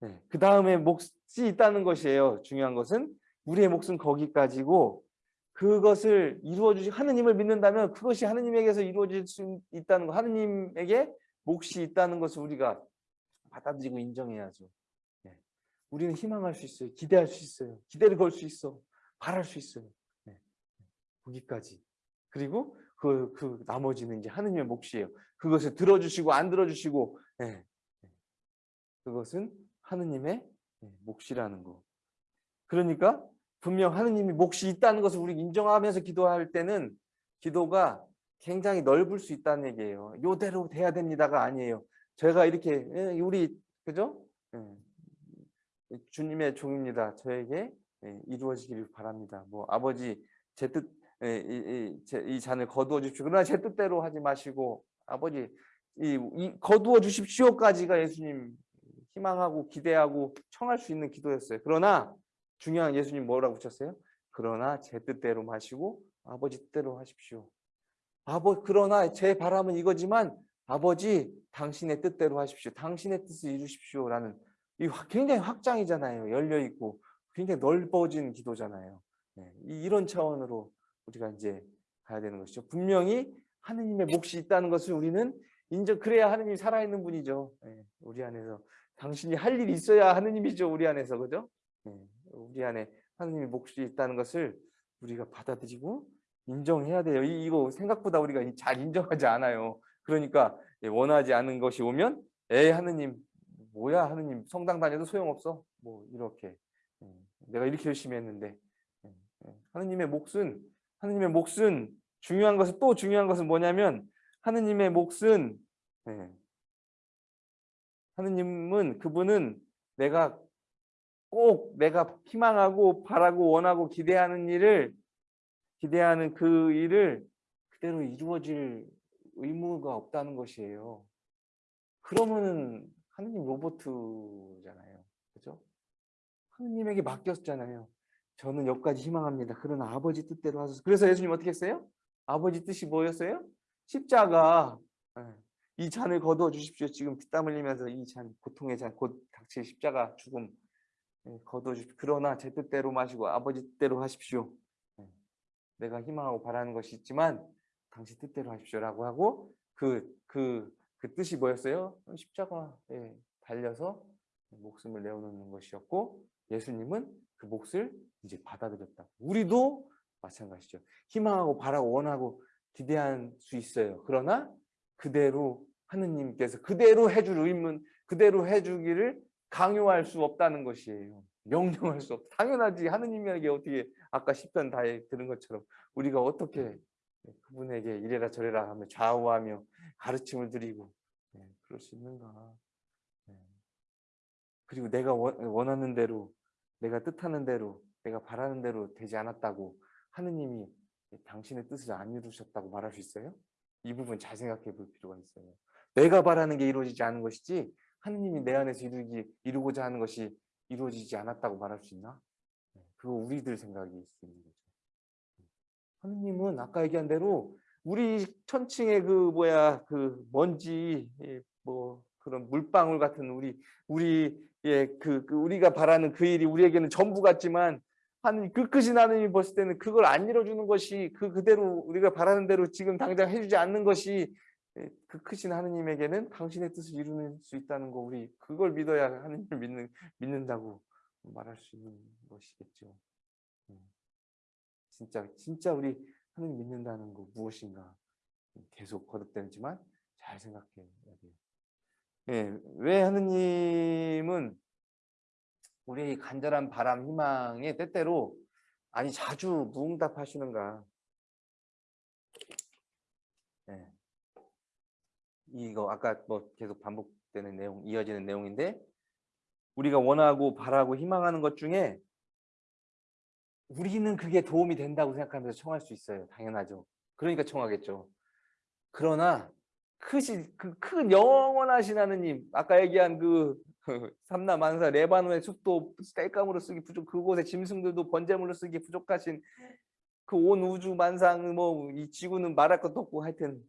네, 그 다음에 몫이 있다는 것이에요. 중요한 것은 우리의 몫은 거기까지고 그것을 이루어 주시 하느님을 믿는다면 그것이 하느님에게서 이루어질 수 있다는 거 하느님에게 몫이 있다는 것을 우리가 받아들이고 인정해야죠. 네. 우리는 희망할 수 있어요. 기대할 수 있어요. 기대를 걸 수 있어. 바랄 수 있어요. 네. 거기까지. 그리고 그, 그 나머지는 이제 하느님의 몫이에요. 그것을 들어주시고 안 들어주시고 네. 그것은 하느님의 몫이라는 거. 그러니까 분명 하느님이 몫이 있다는 것을 우리 인정하면서 기도할 때는 기도가 굉장히 넓을 수 있다는 얘기예요. 요대로 돼야 됩니다가 아니에요. 제가 이렇게 예, 우리 그죠? 예, 주님의 종입니다. 저에게 예, 이루어지기를 바랍니다. 뭐 아버지 제 뜻, 이, 이, 이 잔을 거두어 주십시오. 그러나 제 뜻대로 하지 마시고 아버지 이, 이 거두어 주십시오까지가 예수님 희망하고 기대하고 청할 수 있는 기도였어요. 그러나 중요한 예수님 뭐라고 붙였어요? 그러나 제 뜻대로 마시고 아버지 뜻대로 하십시오. 아버 그러나 제 바람은 이거지만 아버지 당신의 뜻대로 하십시오. 당신의 뜻을 이루십시오라는 이 확- 굉장히 확장이잖아요. 열려 있고 굉장히 넓어진 기도잖아요. 네, 이- 이런 차원으로 우리가 이제 가야 되는 것이죠. 분명히 하느님의 몫이 있다는 것을 우리는 인정 그래야 하느님이 살아있는 분이죠. 네, 우리 안에서 당신이 할 일이 있어야 하느님이죠. 우리 안에서 그죠? 네, 우리 안에 하느님의 몫이 있다는 것을 우리가 받아들이고 인정해야 돼요. 이, 이거 생각보다 우리가 잘 인정하지 않아요. 그러니까 예, 원하지 않은 것이 오면 에 하느님 뭐야 하느님 성당 다녀도 소용없어. 뭐 이렇게 예, 내가 이렇게 열심히 했는데 예, 예. 하느님의 몫은 하느님의 몫은 중요한 것은 또 중요한 것은 뭐냐면 하느님의 몫은 예, 하느님은 그분은 내가 꼭 내가 희망하고 바라고 원하고 기대하는 일을 기대하는 그 일을 그대로 이루어질 의무가 없다는 것이에요. 그러면은 하느님 로보트잖아요. 그죠? 하느님에게 맡겼잖아요. 저는 여기까지 희망합니다. 그러나 아버지 뜻대로 하소서. 그래서 예수님 어떻게 했어요? 아버지 뜻이 뭐였어요? 십자가. 예. 이 잔을 거두어 주십시오. 지금 피땀 흘리면서 이 잔, 고통의 잔, 곧 닥칠 십자가 죽음 예, 거두어 주십시오. 그러나 제 뜻대로 마시고 아버지 뜻대로 하십시오. 예. 내가 희망하고 바라는 것이 있지만 당신 뜻대로 하십시오라고 하고 그 그 그 뜻이 뭐였어요? 십자가에 달려서 목숨을 내어놓는 것이었고 예수님은 그 몫을 이제 받아들였다. 우리도 마찬가지죠. 희망하고 바라고 원하고 기대할 수 있어요. 그러나 그대로 하느님께서 그대로 해줄 의문, 그대로 해주기를 강요할 수 없다는 것이에요. 명령할 수 없. 당연하지. 하느님에게 어떻게 아까 10편 다에 들은 것처럼 우리가 어떻게 그분에게 이래라 저래라 하며 좌우하며 가르침을 드리고 네, 그럴 수 있는가? 네. 그리고 내가 원- 원하는 대로, 내가 뜻하는 대로, 내가 바라는 대로 되지 않았다고 하느님이 당신의 뜻을 안 이루셨다고 말할 수 있어요? 이 부분 잘 생각해 볼 필요가 있어요. 내가 바라는 게 이루어지지 않은 것이지 하느님이 내 안에서 이루기, 이루고자 하는 것이 이루어지지 않았다고 말할 수 있나? 네, 그거 우리들 생각일 수 있는 거죠. 하느님은 아까 얘기한 대로 우리 천칭의 그 뭐야 그 먼지 예, 뭐 그런 물방울 같은 우리 우리의 그, 그 우리가 바라는 그 일이 우리에게는 전부 같지만 하느님 그 크신 하느님이 봤을 때는 그걸 안 이뤄주는 것이 그 그대로 우리가 바라는 대로 지금 당장 해주지 않는 것이 예, 그 크신 하느님에게는 당신의 뜻을 이루는 수 있다는 거 우리 그걸 믿어야 하느님을 믿는 믿는다고 말할 수 있는 것이겠죠. 음. 진짜 진짜 우리 하느님 믿는다는 거 무엇인가 계속 거듭되지만 잘 생각해야 돼요. 예, 왜 하느님은 우리의 간절한 바람, 희망에 때때로 아니 자주 무응답하시는가? 예. 이거 아까 뭐 계속 반복되는 내용, 이어지는 내용인데 우리가 원하고 바라고 희망하는 것 중에 우리는 그게 도움이 된다고 생각하면서 청할 수 있어요. 당연하죠. 그러니까 청하겠죠. 그러나 크신 그큰 영원하신 하느님 아까 얘기한 그 <laughs> 삼나 만사 레바논의 숲도 땔감으로 쓰기 부족 그곳의 짐승들도 번제물로 쓰기 부족하신 그 온 우주 만상 뭐 이 지구는 말할 것도 없고 하여튼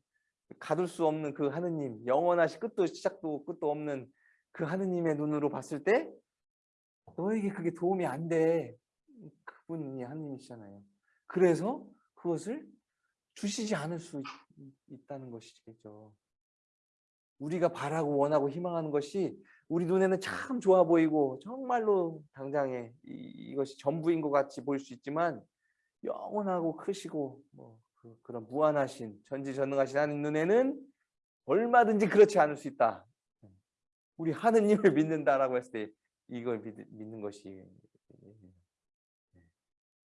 가둘 수 없는 그 하느님 영원하신 끝도 시작도 끝도 없는 그 하느님의 눈으로 봤을 때 너에게 그게 도움이 안 돼. 그분이 하느님이시잖아요. 그래서 그것을 주시지 않을 수 있, 다는 것이죠. 우리가 바라고 원하고 희망하는 것이 우리 눈에는 참 좋아 보이고 정말로 당장에 이, 것이 전부인 것 같이 보일 수 있지만 영원하고 크시고 뭐 그, 런 무한하신 전지전능하신 하나님 눈에는 얼마든지 그렇지 않을 수 있다. 우리 하느님을 믿는다라고 했을 때 이걸 믿, 믿는 것이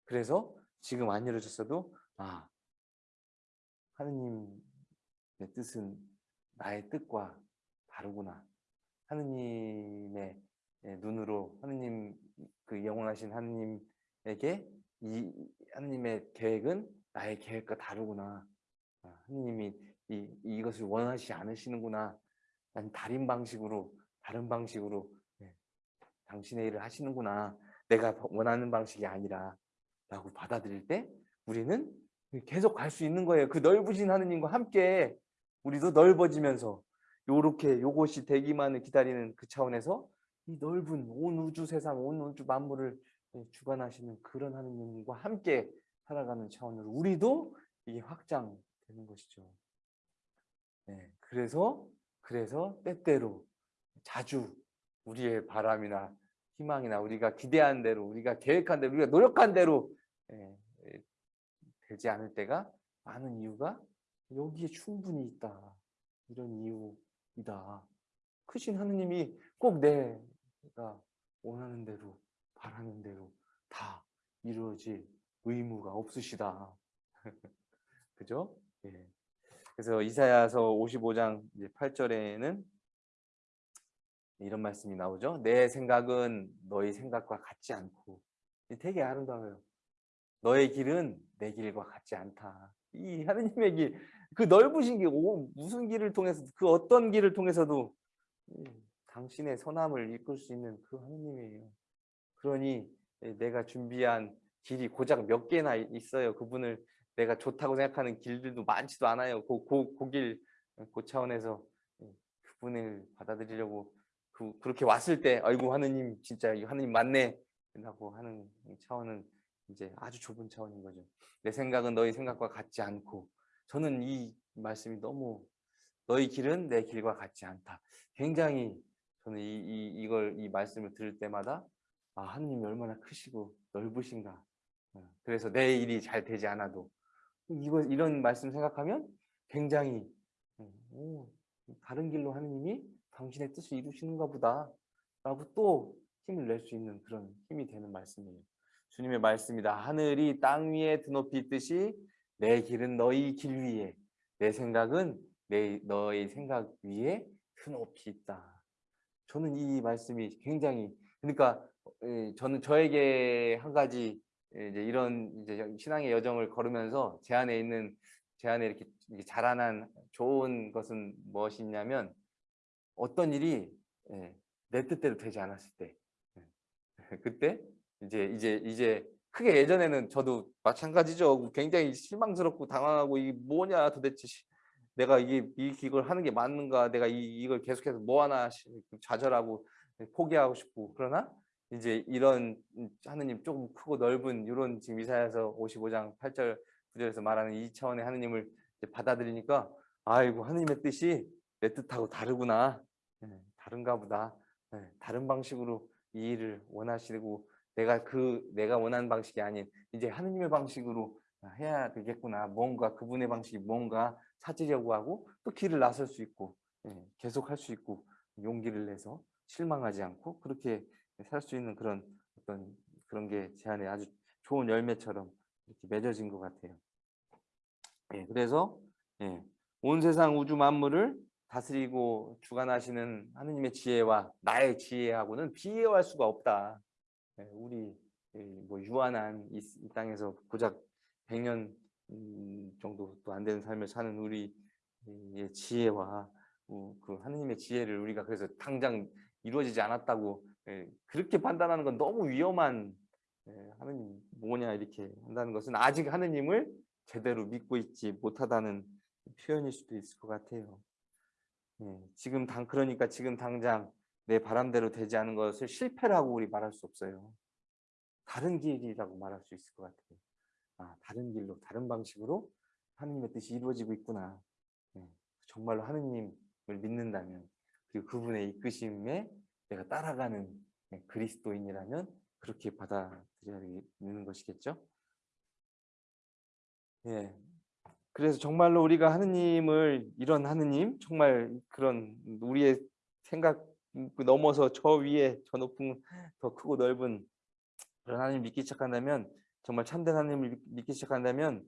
그래서 지금 안 이루어졌어도 아 하느님의 뜻은 나의 뜻과 다르구나. 하느님의 눈으로 하느님 그 영원하신 하느님에게 이 하느님의 계획은 나의 계획과 다르구나. 아, 하느님이 이, 이것을 원하지 않으시는구나. 난 다른 방식으로 다른 방식으로 네, 당신의 일을 하시는구나. 내가 원하는 방식이 아니라 라고 받아들일 때 우리는 계속 갈 수 있는 거예요. 그 넓으신 하느님과 함께 우리도 넓어지면서 요렇게 요것이 되기만을 기다리는 그 차원에서 이 넓은 온 우주 세상, 온 우주 만물을 주관하시는 그런 하느님과 함께 살아가는 차원으로 우리도 이게 확장되는 것이죠. 네, 그래서 그래서 때때로 자주 우리의 바람이나 희망이나 우리가 기대한 대로 우리가 계획한 대로 우리가 노력한 대로 예, 예, 되지 않을 때가 많은 이유가 여기에 충분히 있다 이런 이유이다 크신 하느님이 꼭 내가 원하는 대로 바라는 대로 다 이루어질 의무가 없으시다 <laughs> 그죠? 예. 그래서 이사야서 55장 8절에는 이런 말씀이 나오죠. 내 생각은 너희 생각과 같지 않고 되게 아름다워요. 너의 길은 내 길과 같지 않다. 이 하느님의 길, 그 넓으신 길, 오, 무슨 길을 통해서 그 어떤 길을 통해서도 당신의 선함을 이끌 수 있는 그 하느님이에요. 그러니 내가 준비한 길이 고작 몇 개나 있어요. 그분을 내가 좋다고 생각하는 길들도 많지도 않아요. 그, 그, 그 길, 그 차원에서 그분을 받아들이려고 그, 그렇게 왔을 때 아이고 하느님 진짜 하느님 맞네 라고 하는 차원은 이제 아주 좁은 차원인 거죠. 내 생각은 너희 생각과 같지 않고 저는 이 말씀이 너무 너희 길은 내 길과 같지 않다. 굉장히 저는 이, 이, 이걸 이 말씀을 들을 때마다 아 하느님이 얼마나 크시고 넓으신가. 어, 그래서 내 일이 잘 되지 않아도 이거 이런 말씀 생각하면 굉장히 어, 오, 다른 길로 하느님이 당신의 뜻을 이루시는가 보다 라고 또 힘을 낼 수 있는 그런 힘이 되는 말씀이에요. 주님의 말씀이다. 하늘이 땅 위에 드높이 있듯이 내 길은 너희 길 위에 내 생각은 내 너의 생각 위에 드높이 있다. 저는 이 말씀이 굉장히 그러니까 저는 저에게 한 가지 이제 이런 이제 신앙의 여정을 걸으면서 제 안에 있는 제 안에 이렇게 자라난 좋은 것은 무엇이냐면 어떤 일이 예, 내 뜻대로 되지 않았을 때. 예, <laughs> 그때 이제 이제 이제 크게 예전에는 저도 마찬가지죠. 굉장히 실망스럽고 당황하고 이게 뭐냐 도대체 내가 이게 이걸 하는 게 맞는가? 내가 이, 이걸 계속해서 뭐 하나 좌절하고 포기하고 싶고 그러나 이제 이런 하느님 조금 크고 넓은 이런 지금 이사야서 55장 8절 9절에서 말하는 이 차원의 하느님을 받아들이니까 아이고 하느님의 뜻이 내 뜻하고 다르구나. 네, 다른가 보다. 네, 다른 방식으로 이 일을 원하시고 내가 그 내가 원하는 방식이 아닌 이제 하느님의 방식으로 해야 되겠구나. 뭔가 그분의 방식이 뭔가 찾으려고 하고 또 길을 나설 수 있고 네, 계속 할 수 있고 용기를 내서 실망하지 않고 그렇게 살 수 있는 그런 어떤 그런 게 제 안에 아주 좋은 열매처럼 이렇게 맺어진 것 같아요. 예, 그래서 예, 온 세상 우주 만물을 다스리고 주관하시는 하느님의 지혜와 나의 지혜하고는 비교할 수가 없다. 예, 우리 뭐 유한한 이, 이 땅에서 고작 100년 음, 정도도 안 되는 삶을 사는 우리의 지혜와 그 하느님의 지혜를 우리가 그래서 당장 이루어지지 않았다고 예, 그렇게 판단하는 건 너무 위험한 예, 하느님 뭐냐 이렇게 한다는 것은 아직 하느님을 제대로 믿고 있지 못하다는 표현일 수도 있을 것 같아요. 예, 지금 당 그러니까 지금 당장 내 바람대로 되지 않은 것을 실패라고 우리 말할 수 없어요. 다른 길이라고 말할 수 있을 것 같아요. 아, 다른 길로, 다른 방식으로 하느님의 뜻이 이루어지고 있구나. 예, 정말로 하느님을 믿는다면 그리고 그분의 이끄심에 내가 따라가는 예, 그리스도인이라면 그렇게 받아들여야 되는 것이겠죠. 예, 그래서 정말로 우리가 하느님을 이런 하느님 정말 그런 우리의 생각 넘어서 저 위에 저 높은 더 크고 넓은 그런 하나님 믿기 시작한다면 정말 참된 하나님을 믿기 시작한다면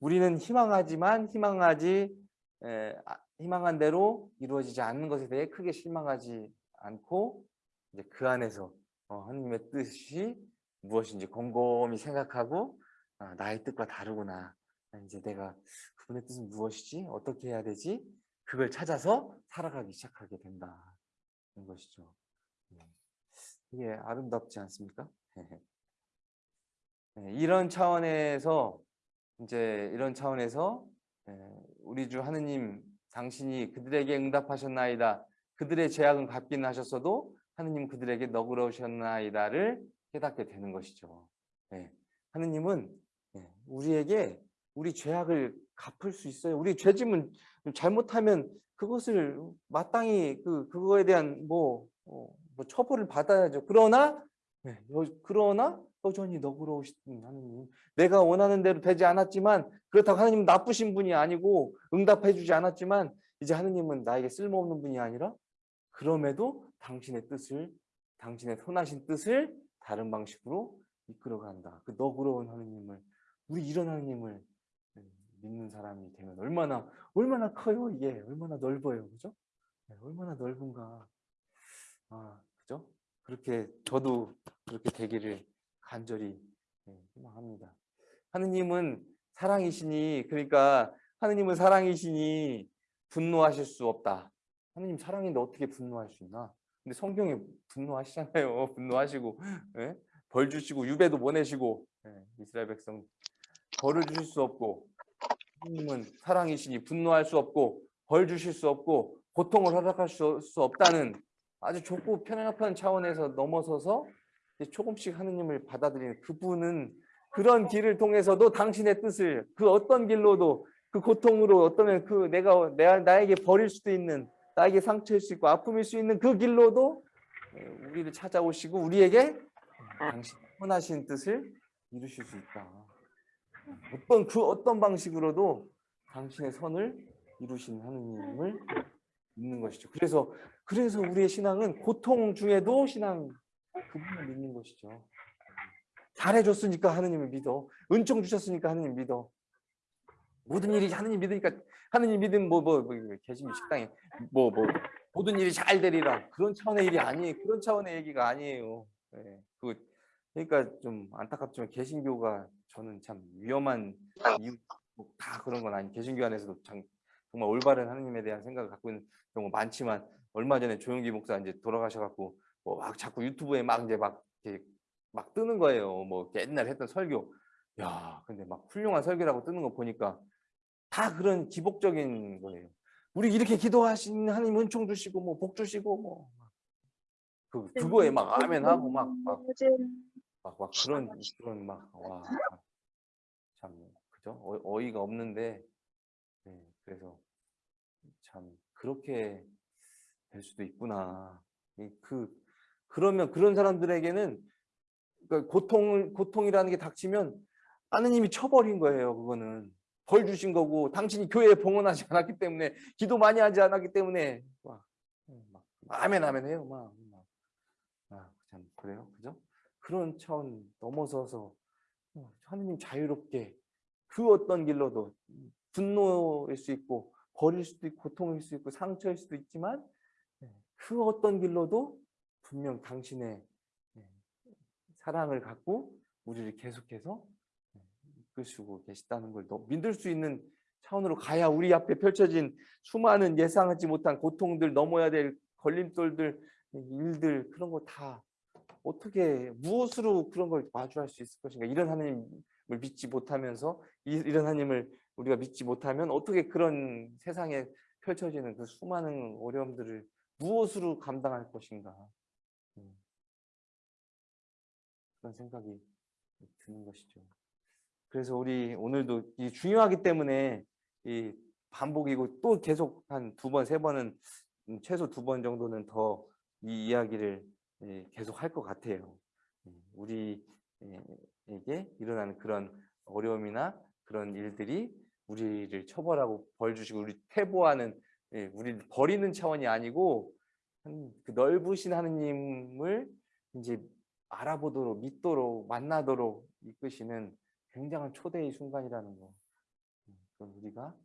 우리는 희망하지만 희망하지 에, 아, 희망한 대로 이루어지지 않는 것에 대해 크게 실망하지 않고 이제 그 안에서 어, 하나님의 뜻이 무엇인지 곰곰이 생각하고 아, 나의 뜻과 다르구나 아, 이제 내가 그분의 뜻은 무엇이지? 어떻게 해야 되지? 그걸 찾아서 살아가기 시작하게 된다는 것이죠. 네. 이게 아름답지 않습니까? <laughs> 네, 이런 차원에서 이제 이런 차원에서 예, 우리 주 하느님 당신이 그들에게 응답하셨나이다. 그들의 제약은 갚긴 하셨어도 하느님 그들에게 너그러우셨나이다를 깨닫게 되는 것이죠. 예, 하느님은 예, 우리에게 우리 죄악을 갚을 수 있어요. 우리 죄짐은 잘못하면 그것을 마땅히 그 그거에 대한 뭐, 어, 뭐 처벌을 받아야죠. 그러나 네, 여- 그러나 여전히 너그러우신 하느님. 내가 원하는 대로 되지 않았지만 그렇다고 하느님은 나쁘신 분이 아니고 응답해 주지 않았지만 이제 하느님은 나에게 쓸모없는 분이 아니라 그럼에도 당신의 뜻을 당신의 선하신 뜻을 다른 방식으로 이끌어간다. 그 너그러운 하느님을 우리 이런 하느님을 네, 믿는 사람이 되면 얼마나 얼마나 커요 이게 얼마나 넓어요 그죠? 네, 얼마나 넓은가 아 그죠? 그렇게 저도 그렇게 되기를 간절히 네, 희망합니다. 하느님은 사랑이시니 그러니까 하느님은 사랑이시니 분노하실 수 없다. 하느님 사랑인데 어떻게 분노할 수 있나? 근데 성경에 분노하시잖아요. <laughs> 분노하시고 예? 벌 주시고 유배도 보내시고 예, 이스라엘 백성 벌을 주실 수 없고 하느님은 사랑이시니 분노할 수 없고 벌 주실 수 없고 고통을 허락할 수, 수 없다는 아주 좁고 편협한 차원에서 넘어서서 조금씩 하느님을 받아들이는 그분은 그런 길을 통해서도 당신의 뜻을 그 어떤 길로도 그 고통으로 어떠면 그 내가 내 나에게 버릴 수도 있는 나에게 상처일 수 있고 아픔일 수 있는 그 길로도 예, 우리를 찾아오시고 우리에게 당신 선하신 뜻을 이루실 수 있다. 어떤 그 어떤 방식으로도 당신의 선을 이루신 하느님을 믿는 것이죠. 그래서 그래서 우리의 신앙은 고통 중에도 신앙 그분을 믿는 것이죠. 잘해줬으니까 하느님을 믿어. 은총 주셨으니까 하느님 믿어. 모든 일이 하느님 믿으니까 하느님 믿으면 뭐뭐 뭐, 뭐, 계시면 식당에 뭐 뭐 모든 일이 잘 되리라 그런 차원의 일이 아니에요. 그런 차원의 얘기가 아니에요. 예, 그 그러니까 좀 안타깝지만 개신교가 저는 참 위험한 이유 뭐 다 그런 건 아니. 개신교 안에서도 참, 정말 올바른 하느님에 대한 생각을 갖고 있는 경우 많지만 얼마 전에 조용기 목사 이제 돌아가셔갖고 뭐 막 자꾸 유튜브에 막 이제 막 이렇게 막 뜨는 거예요. 뭐 옛날 했던 설교. 야, 근데 막 훌륭한 설교라고 뜨는 거 보니까 다 그런 기복적인 거예요. 우리 이렇게 기도하신 하나님 은총 주시고 뭐 복 주시고 뭐 그, 그거에 막 아멘 하고 막 막 막, 막 그런 그런 막와참 그죠? 어, 어이가 없는데 네, 그래서 참 그렇게 될 수도 있구나. 이그 그러면 그런 사람들에게는 그러니까 고통을 고통이라는 게 닥치면 하느님이 쳐버린 거예요 그거는 벌 주신 거고 당신이 교회에 봉헌하지 않았기 때문에 기도 많이 하지 않았기 때문에. 막, 막 아멘 아멘 해요. 막, 막. 그래요? 그죠? 그런 차원 넘어서서 어, 하느님 자유롭게 그 어떤 길로도 분노일 수 있고 버릴 수도 있고 고통일 수 있고 상처일 수도 있지만 네, 그 어떤 길로도 분명 당신의 네, 사랑을 갖고 우리를 계속해서 네, 이끄시고 계시다는 걸더 믿을 수 있는 차원으로 가야 우리 앞에 펼쳐진 수많은 예상하지 못한 고통들 넘어야 될 걸림돌들 일들 그런 거 다 어떻게 무엇으로 그런 걸 마주할 수 있을 것인가 이런 하나님을 믿지 못하면서 이- 이런 하나님을 우리가 믿지 못하면 어떻게 그런 세상에 펼쳐지는 그 수많은 어려움들을 무엇으로 감당할 것인가 음. 그런 생각이 드는 것이죠. 그래서 우리 오늘도 이 중요하기 때문에 이 반복이고 또 계속 한 두 번, 세 번은 음, 최소 두 번 정도는 더 이 이야기를 예, 계속 할 것 같아요. 음, 우리에게 일어나는 그런 어려움이나 그런 일들이 우리를 처벌하고 벌 주시고 우리 퇴보하는 예, 우리를 버리는 차원이 아니고 한- 그 넓으신 하느님을 이제 알아보도록 믿도록 만나도록 이끄시는 굉장한 초대의 순간이라는 거. 음, 그건 우리가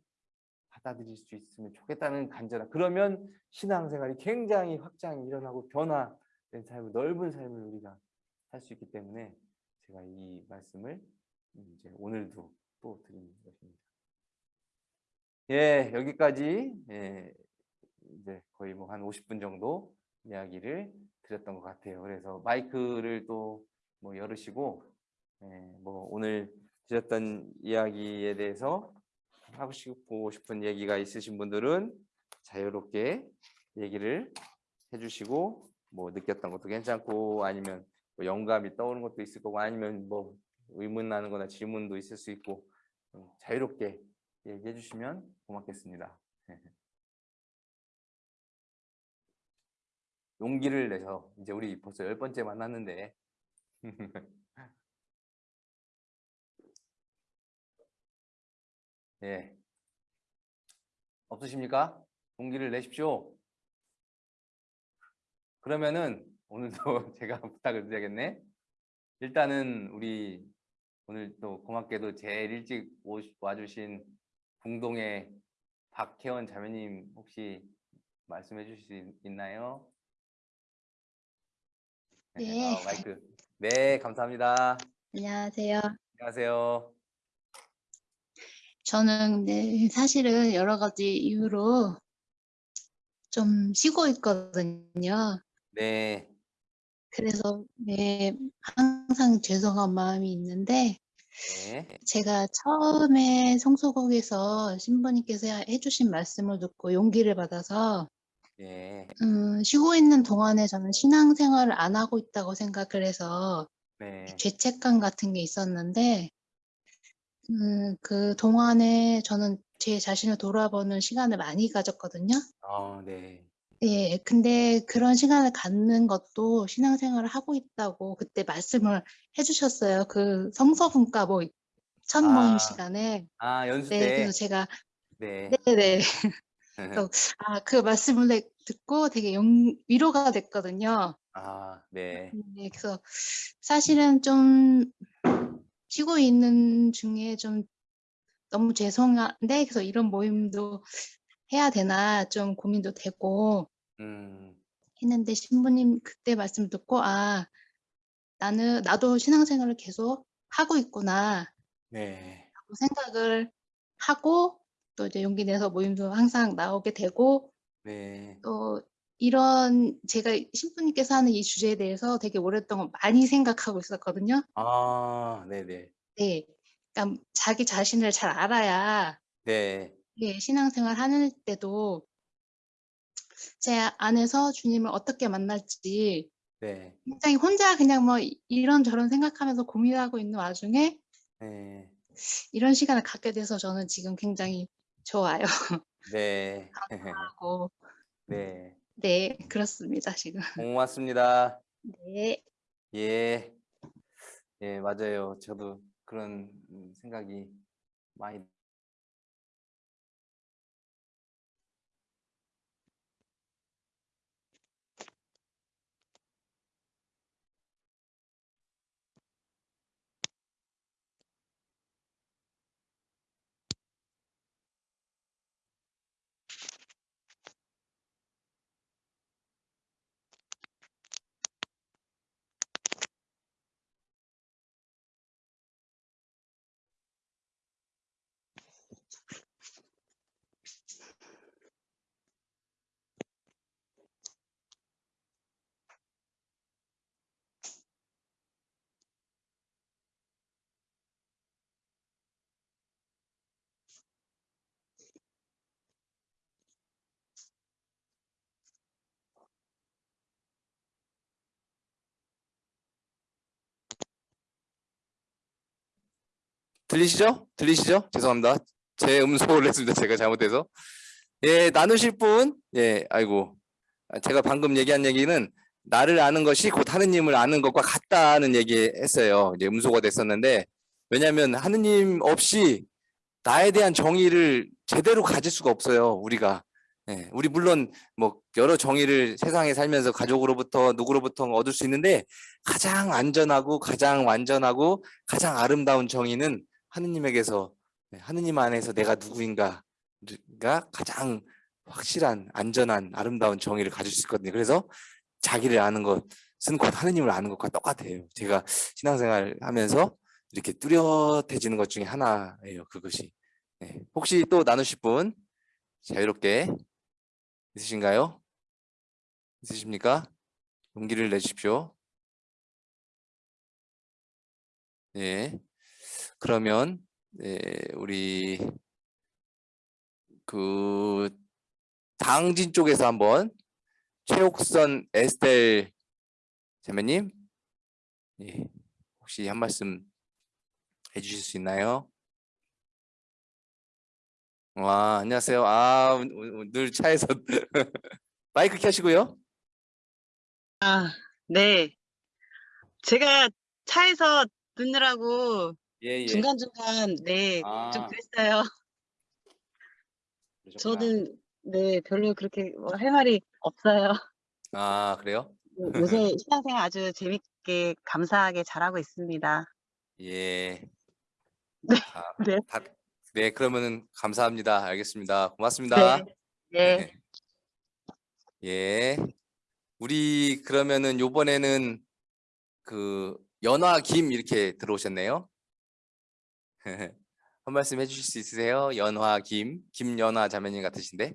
받아들일 수 있으면 좋겠다는 간절한. 그러면 신앙생활이 굉장히 확장이 일어나고 변화된 삶을 넓은 삶을 우리가 살 수 있기 때문에 제가 이 말씀을 이제 오늘도 또 드리는 것입니다. 예, 여기까지 예, 이제 거의 뭐 한 50분 정도 이야기를 드렸던 것 같아요. 그래서 마이크를 또 뭐 열으시고 예, 뭐 오늘 드렸던 이야기에 대해서 하고 싶고 싶은 얘기가 있으신 분들은 자유롭게 얘기를 해주시고 뭐 느꼈던 것도 괜찮고 아니면 뭐 영감이 떠오르는 것도 있을 거고 아니면 뭐 의문 나는 거나 질문도 있을 수 있고 좀 자유롭게 얘기해 주시면 고맙겠습니다. <laughs> 용기를 내서 이제 우리 벌써 열 번째 만났는데 <laughs> 예 없으십니까? 용기를 내십시오. 그러면은 오늘도 <laughs> 제가 부탁을 드려야겠네. 일단은 우리 오늘 또 고맙게도 제일 일찍 와주신 궁동의 박혜원 자매님 혹시 말씀해 주실 수 있- 있나요? 네. 어, 마이크. 네, 감사합니다. 안녕하세요. 안녕하세요. 저는 네, 사실은 여러 가지 이유로 좀 쉬고 있거든요. 네, 그래서 네, 항상 죄송한 마음이 있는데 네, 제가 처음에 성소국에서 신부님께서 해주신 말씀을 듣고 용기를 받아서 네, 음, 쉬고 있는 동안에 저는 신앙생활을 안 하고 있다고 생각을 해서 네, 죄책감 같은 게 있었는데 음, 그 동안에 저는 제 자신을 돌아보는 시간을 많이 가졌거든요. 어, 네, 예, 근데 그런 시간을 갖는 것도 신앙생활을 하고 있다고 그때 말씀을 해주셨어요. 그 성서분과 뭐 첫 모임 아, 시간에. 아, 연수 네, 때, 그래서 제가 네, 네네. <laughs> 그래서 아, 그 말씀을 내- 듣고 되게 영, 위로가 됐거든요. 아, 네, 네, 그래서 사실은 좀 쉬고 있는 중에 좀 너무 죄송한데 그래서 이런 모임도 해야 되나 좀 고민도 되고 음, 했는데 신부님 그때 말씀 듣고 아 나는 나도 신앙생활을 계속 하고 있구나 네, 라고 생각을 하고 또 이제 용기 내서 모임도 항상 나오게 되고 네, 또 이런 제가 신부님께서 하는 이 주제에 대해서 되게 오랫동안 많이 생각하고 있었거든요. 아, 네, 네, 네. 그러니까 자기 자신을 잘 알아야 네, 예, 신앙생활 하는 때도 제 안에서 주님을 어떻게 만날지 네, 굉장히 혼자 그냥 뭐 이- 이런저런 생각하면서 고민하고 있는 와중에 네, 이런 시간을 갖게 돼서 저는 지금 굉장히 좋아요. 네, <laughs> 하고. 네, 네, 그렇습니다, 지금. <laughs> 고맙습니다. 네. 예, 예, 맞아요. 저도 그런 음, 생각이 많이 들리시죠? 들리시죠? 죄송합니다. 제 음소를 했습니다. 제가 잘못해서. 예, 나누실 분, 예, 아이고. 아, 제가 방금 얘기한 얘기는 나를 아는 것이 곧 하느님을 아는 것과 같다는 얘기 했어요. 이제 음소가 됐었는데, 왜냐하면 하느님 없이 나에 대한 정의를 제대로 가질 수가 없어요. 우리가. 예, 우리 물론 뭐 여러 정의를 세상에 살면서 가족으로부터 누구로부터 얻을 수 있는데 가장 안전하고 가장 완전하고 가장 아름다운 정의는 하느님에게서 네, 하느님 안에서 내가 누구인가가 가장 확실한 안전한 아름다운 정의를 가질 수 있거든요. 그래서 자기를 아는 것은 곧 하느님을 아는 것과 똑같아요. 제가 신앙생활 하면서 이렇게 뚜렷해지는 것 중에 하나예요. 그것이. 네. 혹시 또 나누실 분 자유롭게 있으신가요? 있으십니까? 용기를 내십시오. 예. 그러면 네, 우리 그 당진 쪽에서 한번 최옥선 에스텔 자매님 예, 혹시 한 말씀 해주실 수 있나요? 와 안녕하세요. 아늘 차에서 <laughs> 마이크 켜시고요. 아, 네. 제가 차에서 듣느라고 예 예. 중간중간 네, 좀 아, 그랬어요. 그러셨구나. 저는 네, 별로 그렇게 뭐할 말이 없어요. 아 그래요? 요- 요새 <laughs> 신앙생활 아주 재밌게 감사하게 잘하고 있습니다. 예. 네, 아, <laughs> 네. 다, 네 그러면은 감사합니다. 알겠습니다. 고맙습니다. 네, 네. 예. 우리 그러면은 요번에는 그 연화 김 이렇게 들어오셨네요. <laughs> 한 말씀 해주실 수 있으세요? 연화 김, 김연화 자매님 같으신데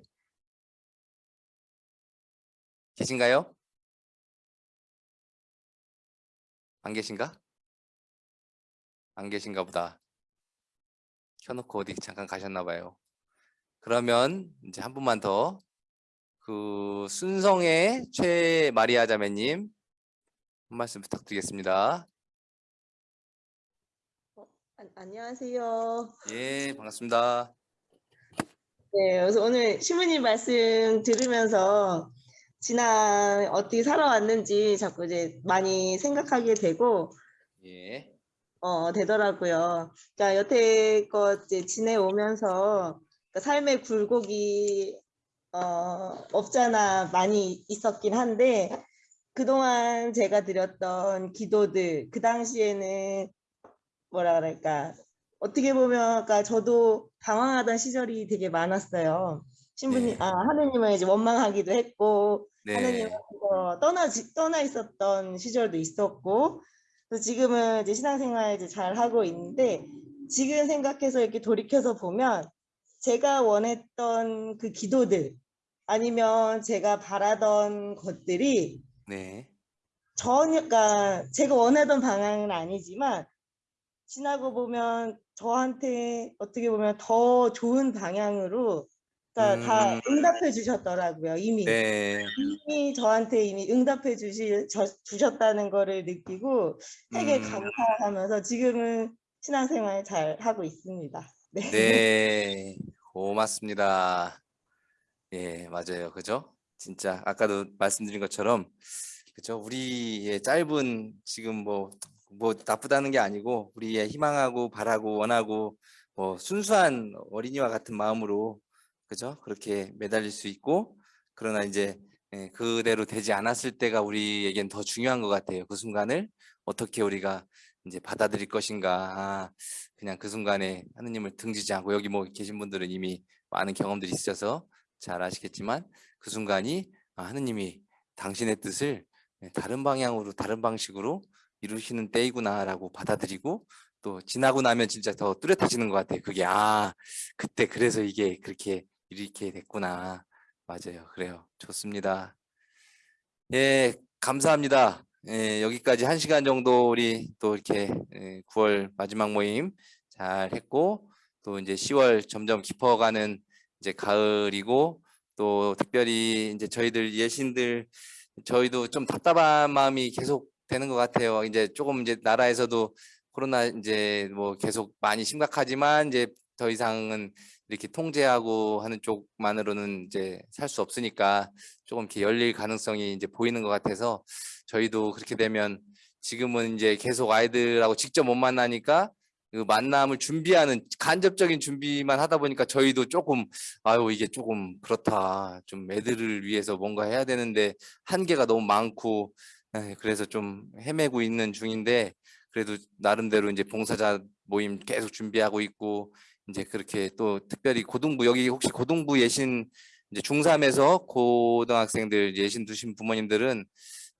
계신가요? 안 계신가? 안 계신가 보다. 켜놓고 어디 잠깐 가셨나 봐요. 그러면 이제 한 분만 더. 그 순성의 최마리아 자매님 한 말씀 부탁드리겠습니다. 안- 안녕하세요. 예, 반갑습니다. 네, 그래서 오늘 신부님 말씀 들으면서 지난 어떻게 살아왔는지 자꾸 이제 많이 생각하게 되고 예, 어, 되더라고요. 그러니까 여태껏 이제 지내오면서 그러니까 삶의 굴곡이 어, 없잖아 많이 있었긴 한데 그동안 제가 드렸던 기도들 그 당시에는 뭐라 그럴까 어떻게 보면 아까 저도 방황하던 시절이 되게 많았어요. 신부님, 네. 아 하느님을 이제 원망하기도 했고 네, 하느님께서 떠나 떠나 있었던 시절도 있었고 그래서 지금은 이제 신앙생활 이제 잘 하고 있는데 지금 생각해서 이렇게 돌이켜서 보면 제가 원했던 그 기도들 아니면 제가 바라던 것들이 네, 전혀 그러니까 제가 원하던 방향은 아니지만 지나고 보면 저한테 어떻게 보면 더 좋은 방향으로 그러니까 다 음. 응답해 주셨더라고요 이미 네, 이미 저한테 이미 응답해 주시, 저- 주셨다는 거를 느끼고 되게 음. 감사하면서 지금은 신앙생활 잘 하고 있습니다. 네. 네, 고맙습니다. 예, 맞아요. 그죠? 진짜 아까도 말씀드린 것처럼 그죠? 우리의 짧은 지금 뭐 뭐 나쁘다는 게 아니고 우리의 희망하고 바라고 원하고 뭐 순수한 어린이와 같은 마음으로 그죠? 그렇게 매달릴 수 있고 그러나 이제 예, 그대로 되지 않았을 때가 우리에겐 더 중요한 것 같아요. 그 순간을 어떻게 우리가 이제 받아들일 것인가. 아, 그냥 그 순간에 하느님을 등지지 않고 여기 뭐 계신 분들은 이미 많은 경험들이 있으셔서 잘 아시겠지만 그 순간이 아, 하느님이 당신의 뜻을 네, 다른 방향으로 다른 방식으로 이루시는 때이구나라고 받아들이고 또 지나고 나면 진짜 더 뚜렷해지는 것 같아요. 그게 아 그때 그래서 이게 그렇게 이렇게 됐구나. 맞아요. 그래요. 좋습니다. 예, 감사합니다. 예, 여기까지 한 시간 정도 우리 또 이렇게 예, 9월 마지막 모임 잘 했고 또 이제 10월 점점 깊어가는 이제 가을이고 또 특별히 이제 저희들 예신들 저희도 좀 답답한 마음이 계속 되는 것 같아요. 이제 조금 이제 나라에서도 코로나 이제 뭐 계속 많이 심각하지만 이제 더 이상은 이렇게 통제하고 하는 쪽만으로는 이제 살 수 없으니까 조금 이렇게 열릴 가능성이 이제 보이는 것 같아서 저희도 그렇게 되면 지금은 이제 계속 아이들하고 직접 못 만나니까 그 만남을 준비하는 간접적인 준비만 하다 보니까 저희도 조금 아유 이게 조금 그렇다 좀 애들을 위해서 뭔가 해야 되는데 한계가 너무 많고 에이, 그래서 좀 헤매고 있는 중인데 그래도 나름대로 이제 봉사자 모임 계속 준비하고 있고 이제 그렇게 또 특별히 고등부 여기 혹시 고등부 예신 이제 중3에서 고등학생들 예신 두신 부모님들은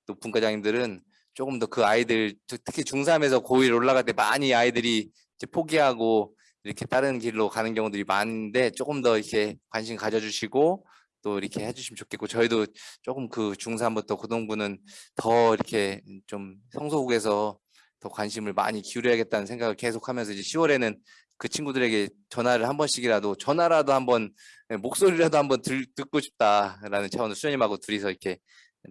또 분과장님들은 조금 더 그 아이들 특- 특히 중3에서 고1 올라갈 때 많이 아이들이 이제 포기하고 이렇게 다른 길로 가는 경우들이 많은데 조금 더 이렇게 관심 가져주시고 또 이렇게 해주시면 좋겠고 저희도 조금 그 중3부터 고등부는 더 이렇게 좀 성소국에서 더 관심을 많이 기울여야겠다는 생각을 계속하면서 이제 10월에는 그 친구들에게 전화를 한 번씩이라도 전화라도 한번 예, 목소리라도 한번 들, 듣고 싶다라는 차원으로 수녀님하고 둘이서 이렇게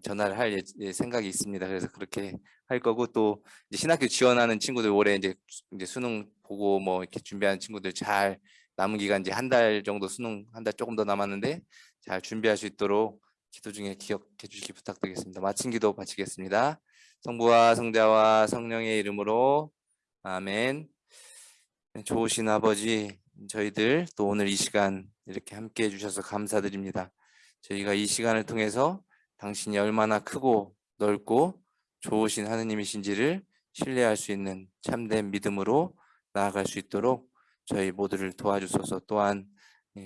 전화를 할 예- 예, 생각이 있습니다. 그래서 그렇게 할 거고 또 이제 신학교 지원하는 친구들 올해 이제 수- 이제 수능 보고 뭐 이렇게 준비하는 친구들 잘 남은 기간 이제 한 달 정도 수능 한 달 조금 더 남았는데 잘 준비할 수 있도록 기도 중에 기억해 주시기 부탁드리겠습니다. 마친 기도 바치겠습니다. 성부와 성자와 성령의 이름으로 아멘. 네, 좋으신 아버지 저희들 또 오늘 이 시간 이렇게 함께 해주셔서 감사드립니다. 저희가 이 시간을 통해서 당신이 얼마나 크고 넓고 좋으신 하느님이신지를 신뢰할 수 있는 참된 믿음으로 나아갈 수 있도록 저희 모두를 도와주소서 또한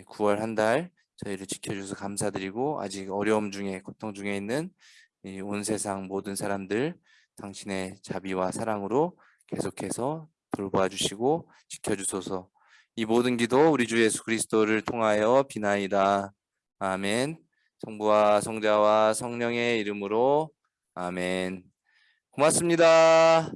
9월 한 달 저희를 지켜주셔서 감사드리고 아직 어려움 중에 고통 중에 있는 이온 세상 모든 사람들 당신의 자비와 사랑으로 계속해서 돌봐 주시고 지켜주소서. 이 모든 기도 우리 주 예수 그리스도를 통하여 비나이다. 아멘. 성부와 성자와 성령의 이름으로 아멘. 고맙습니다.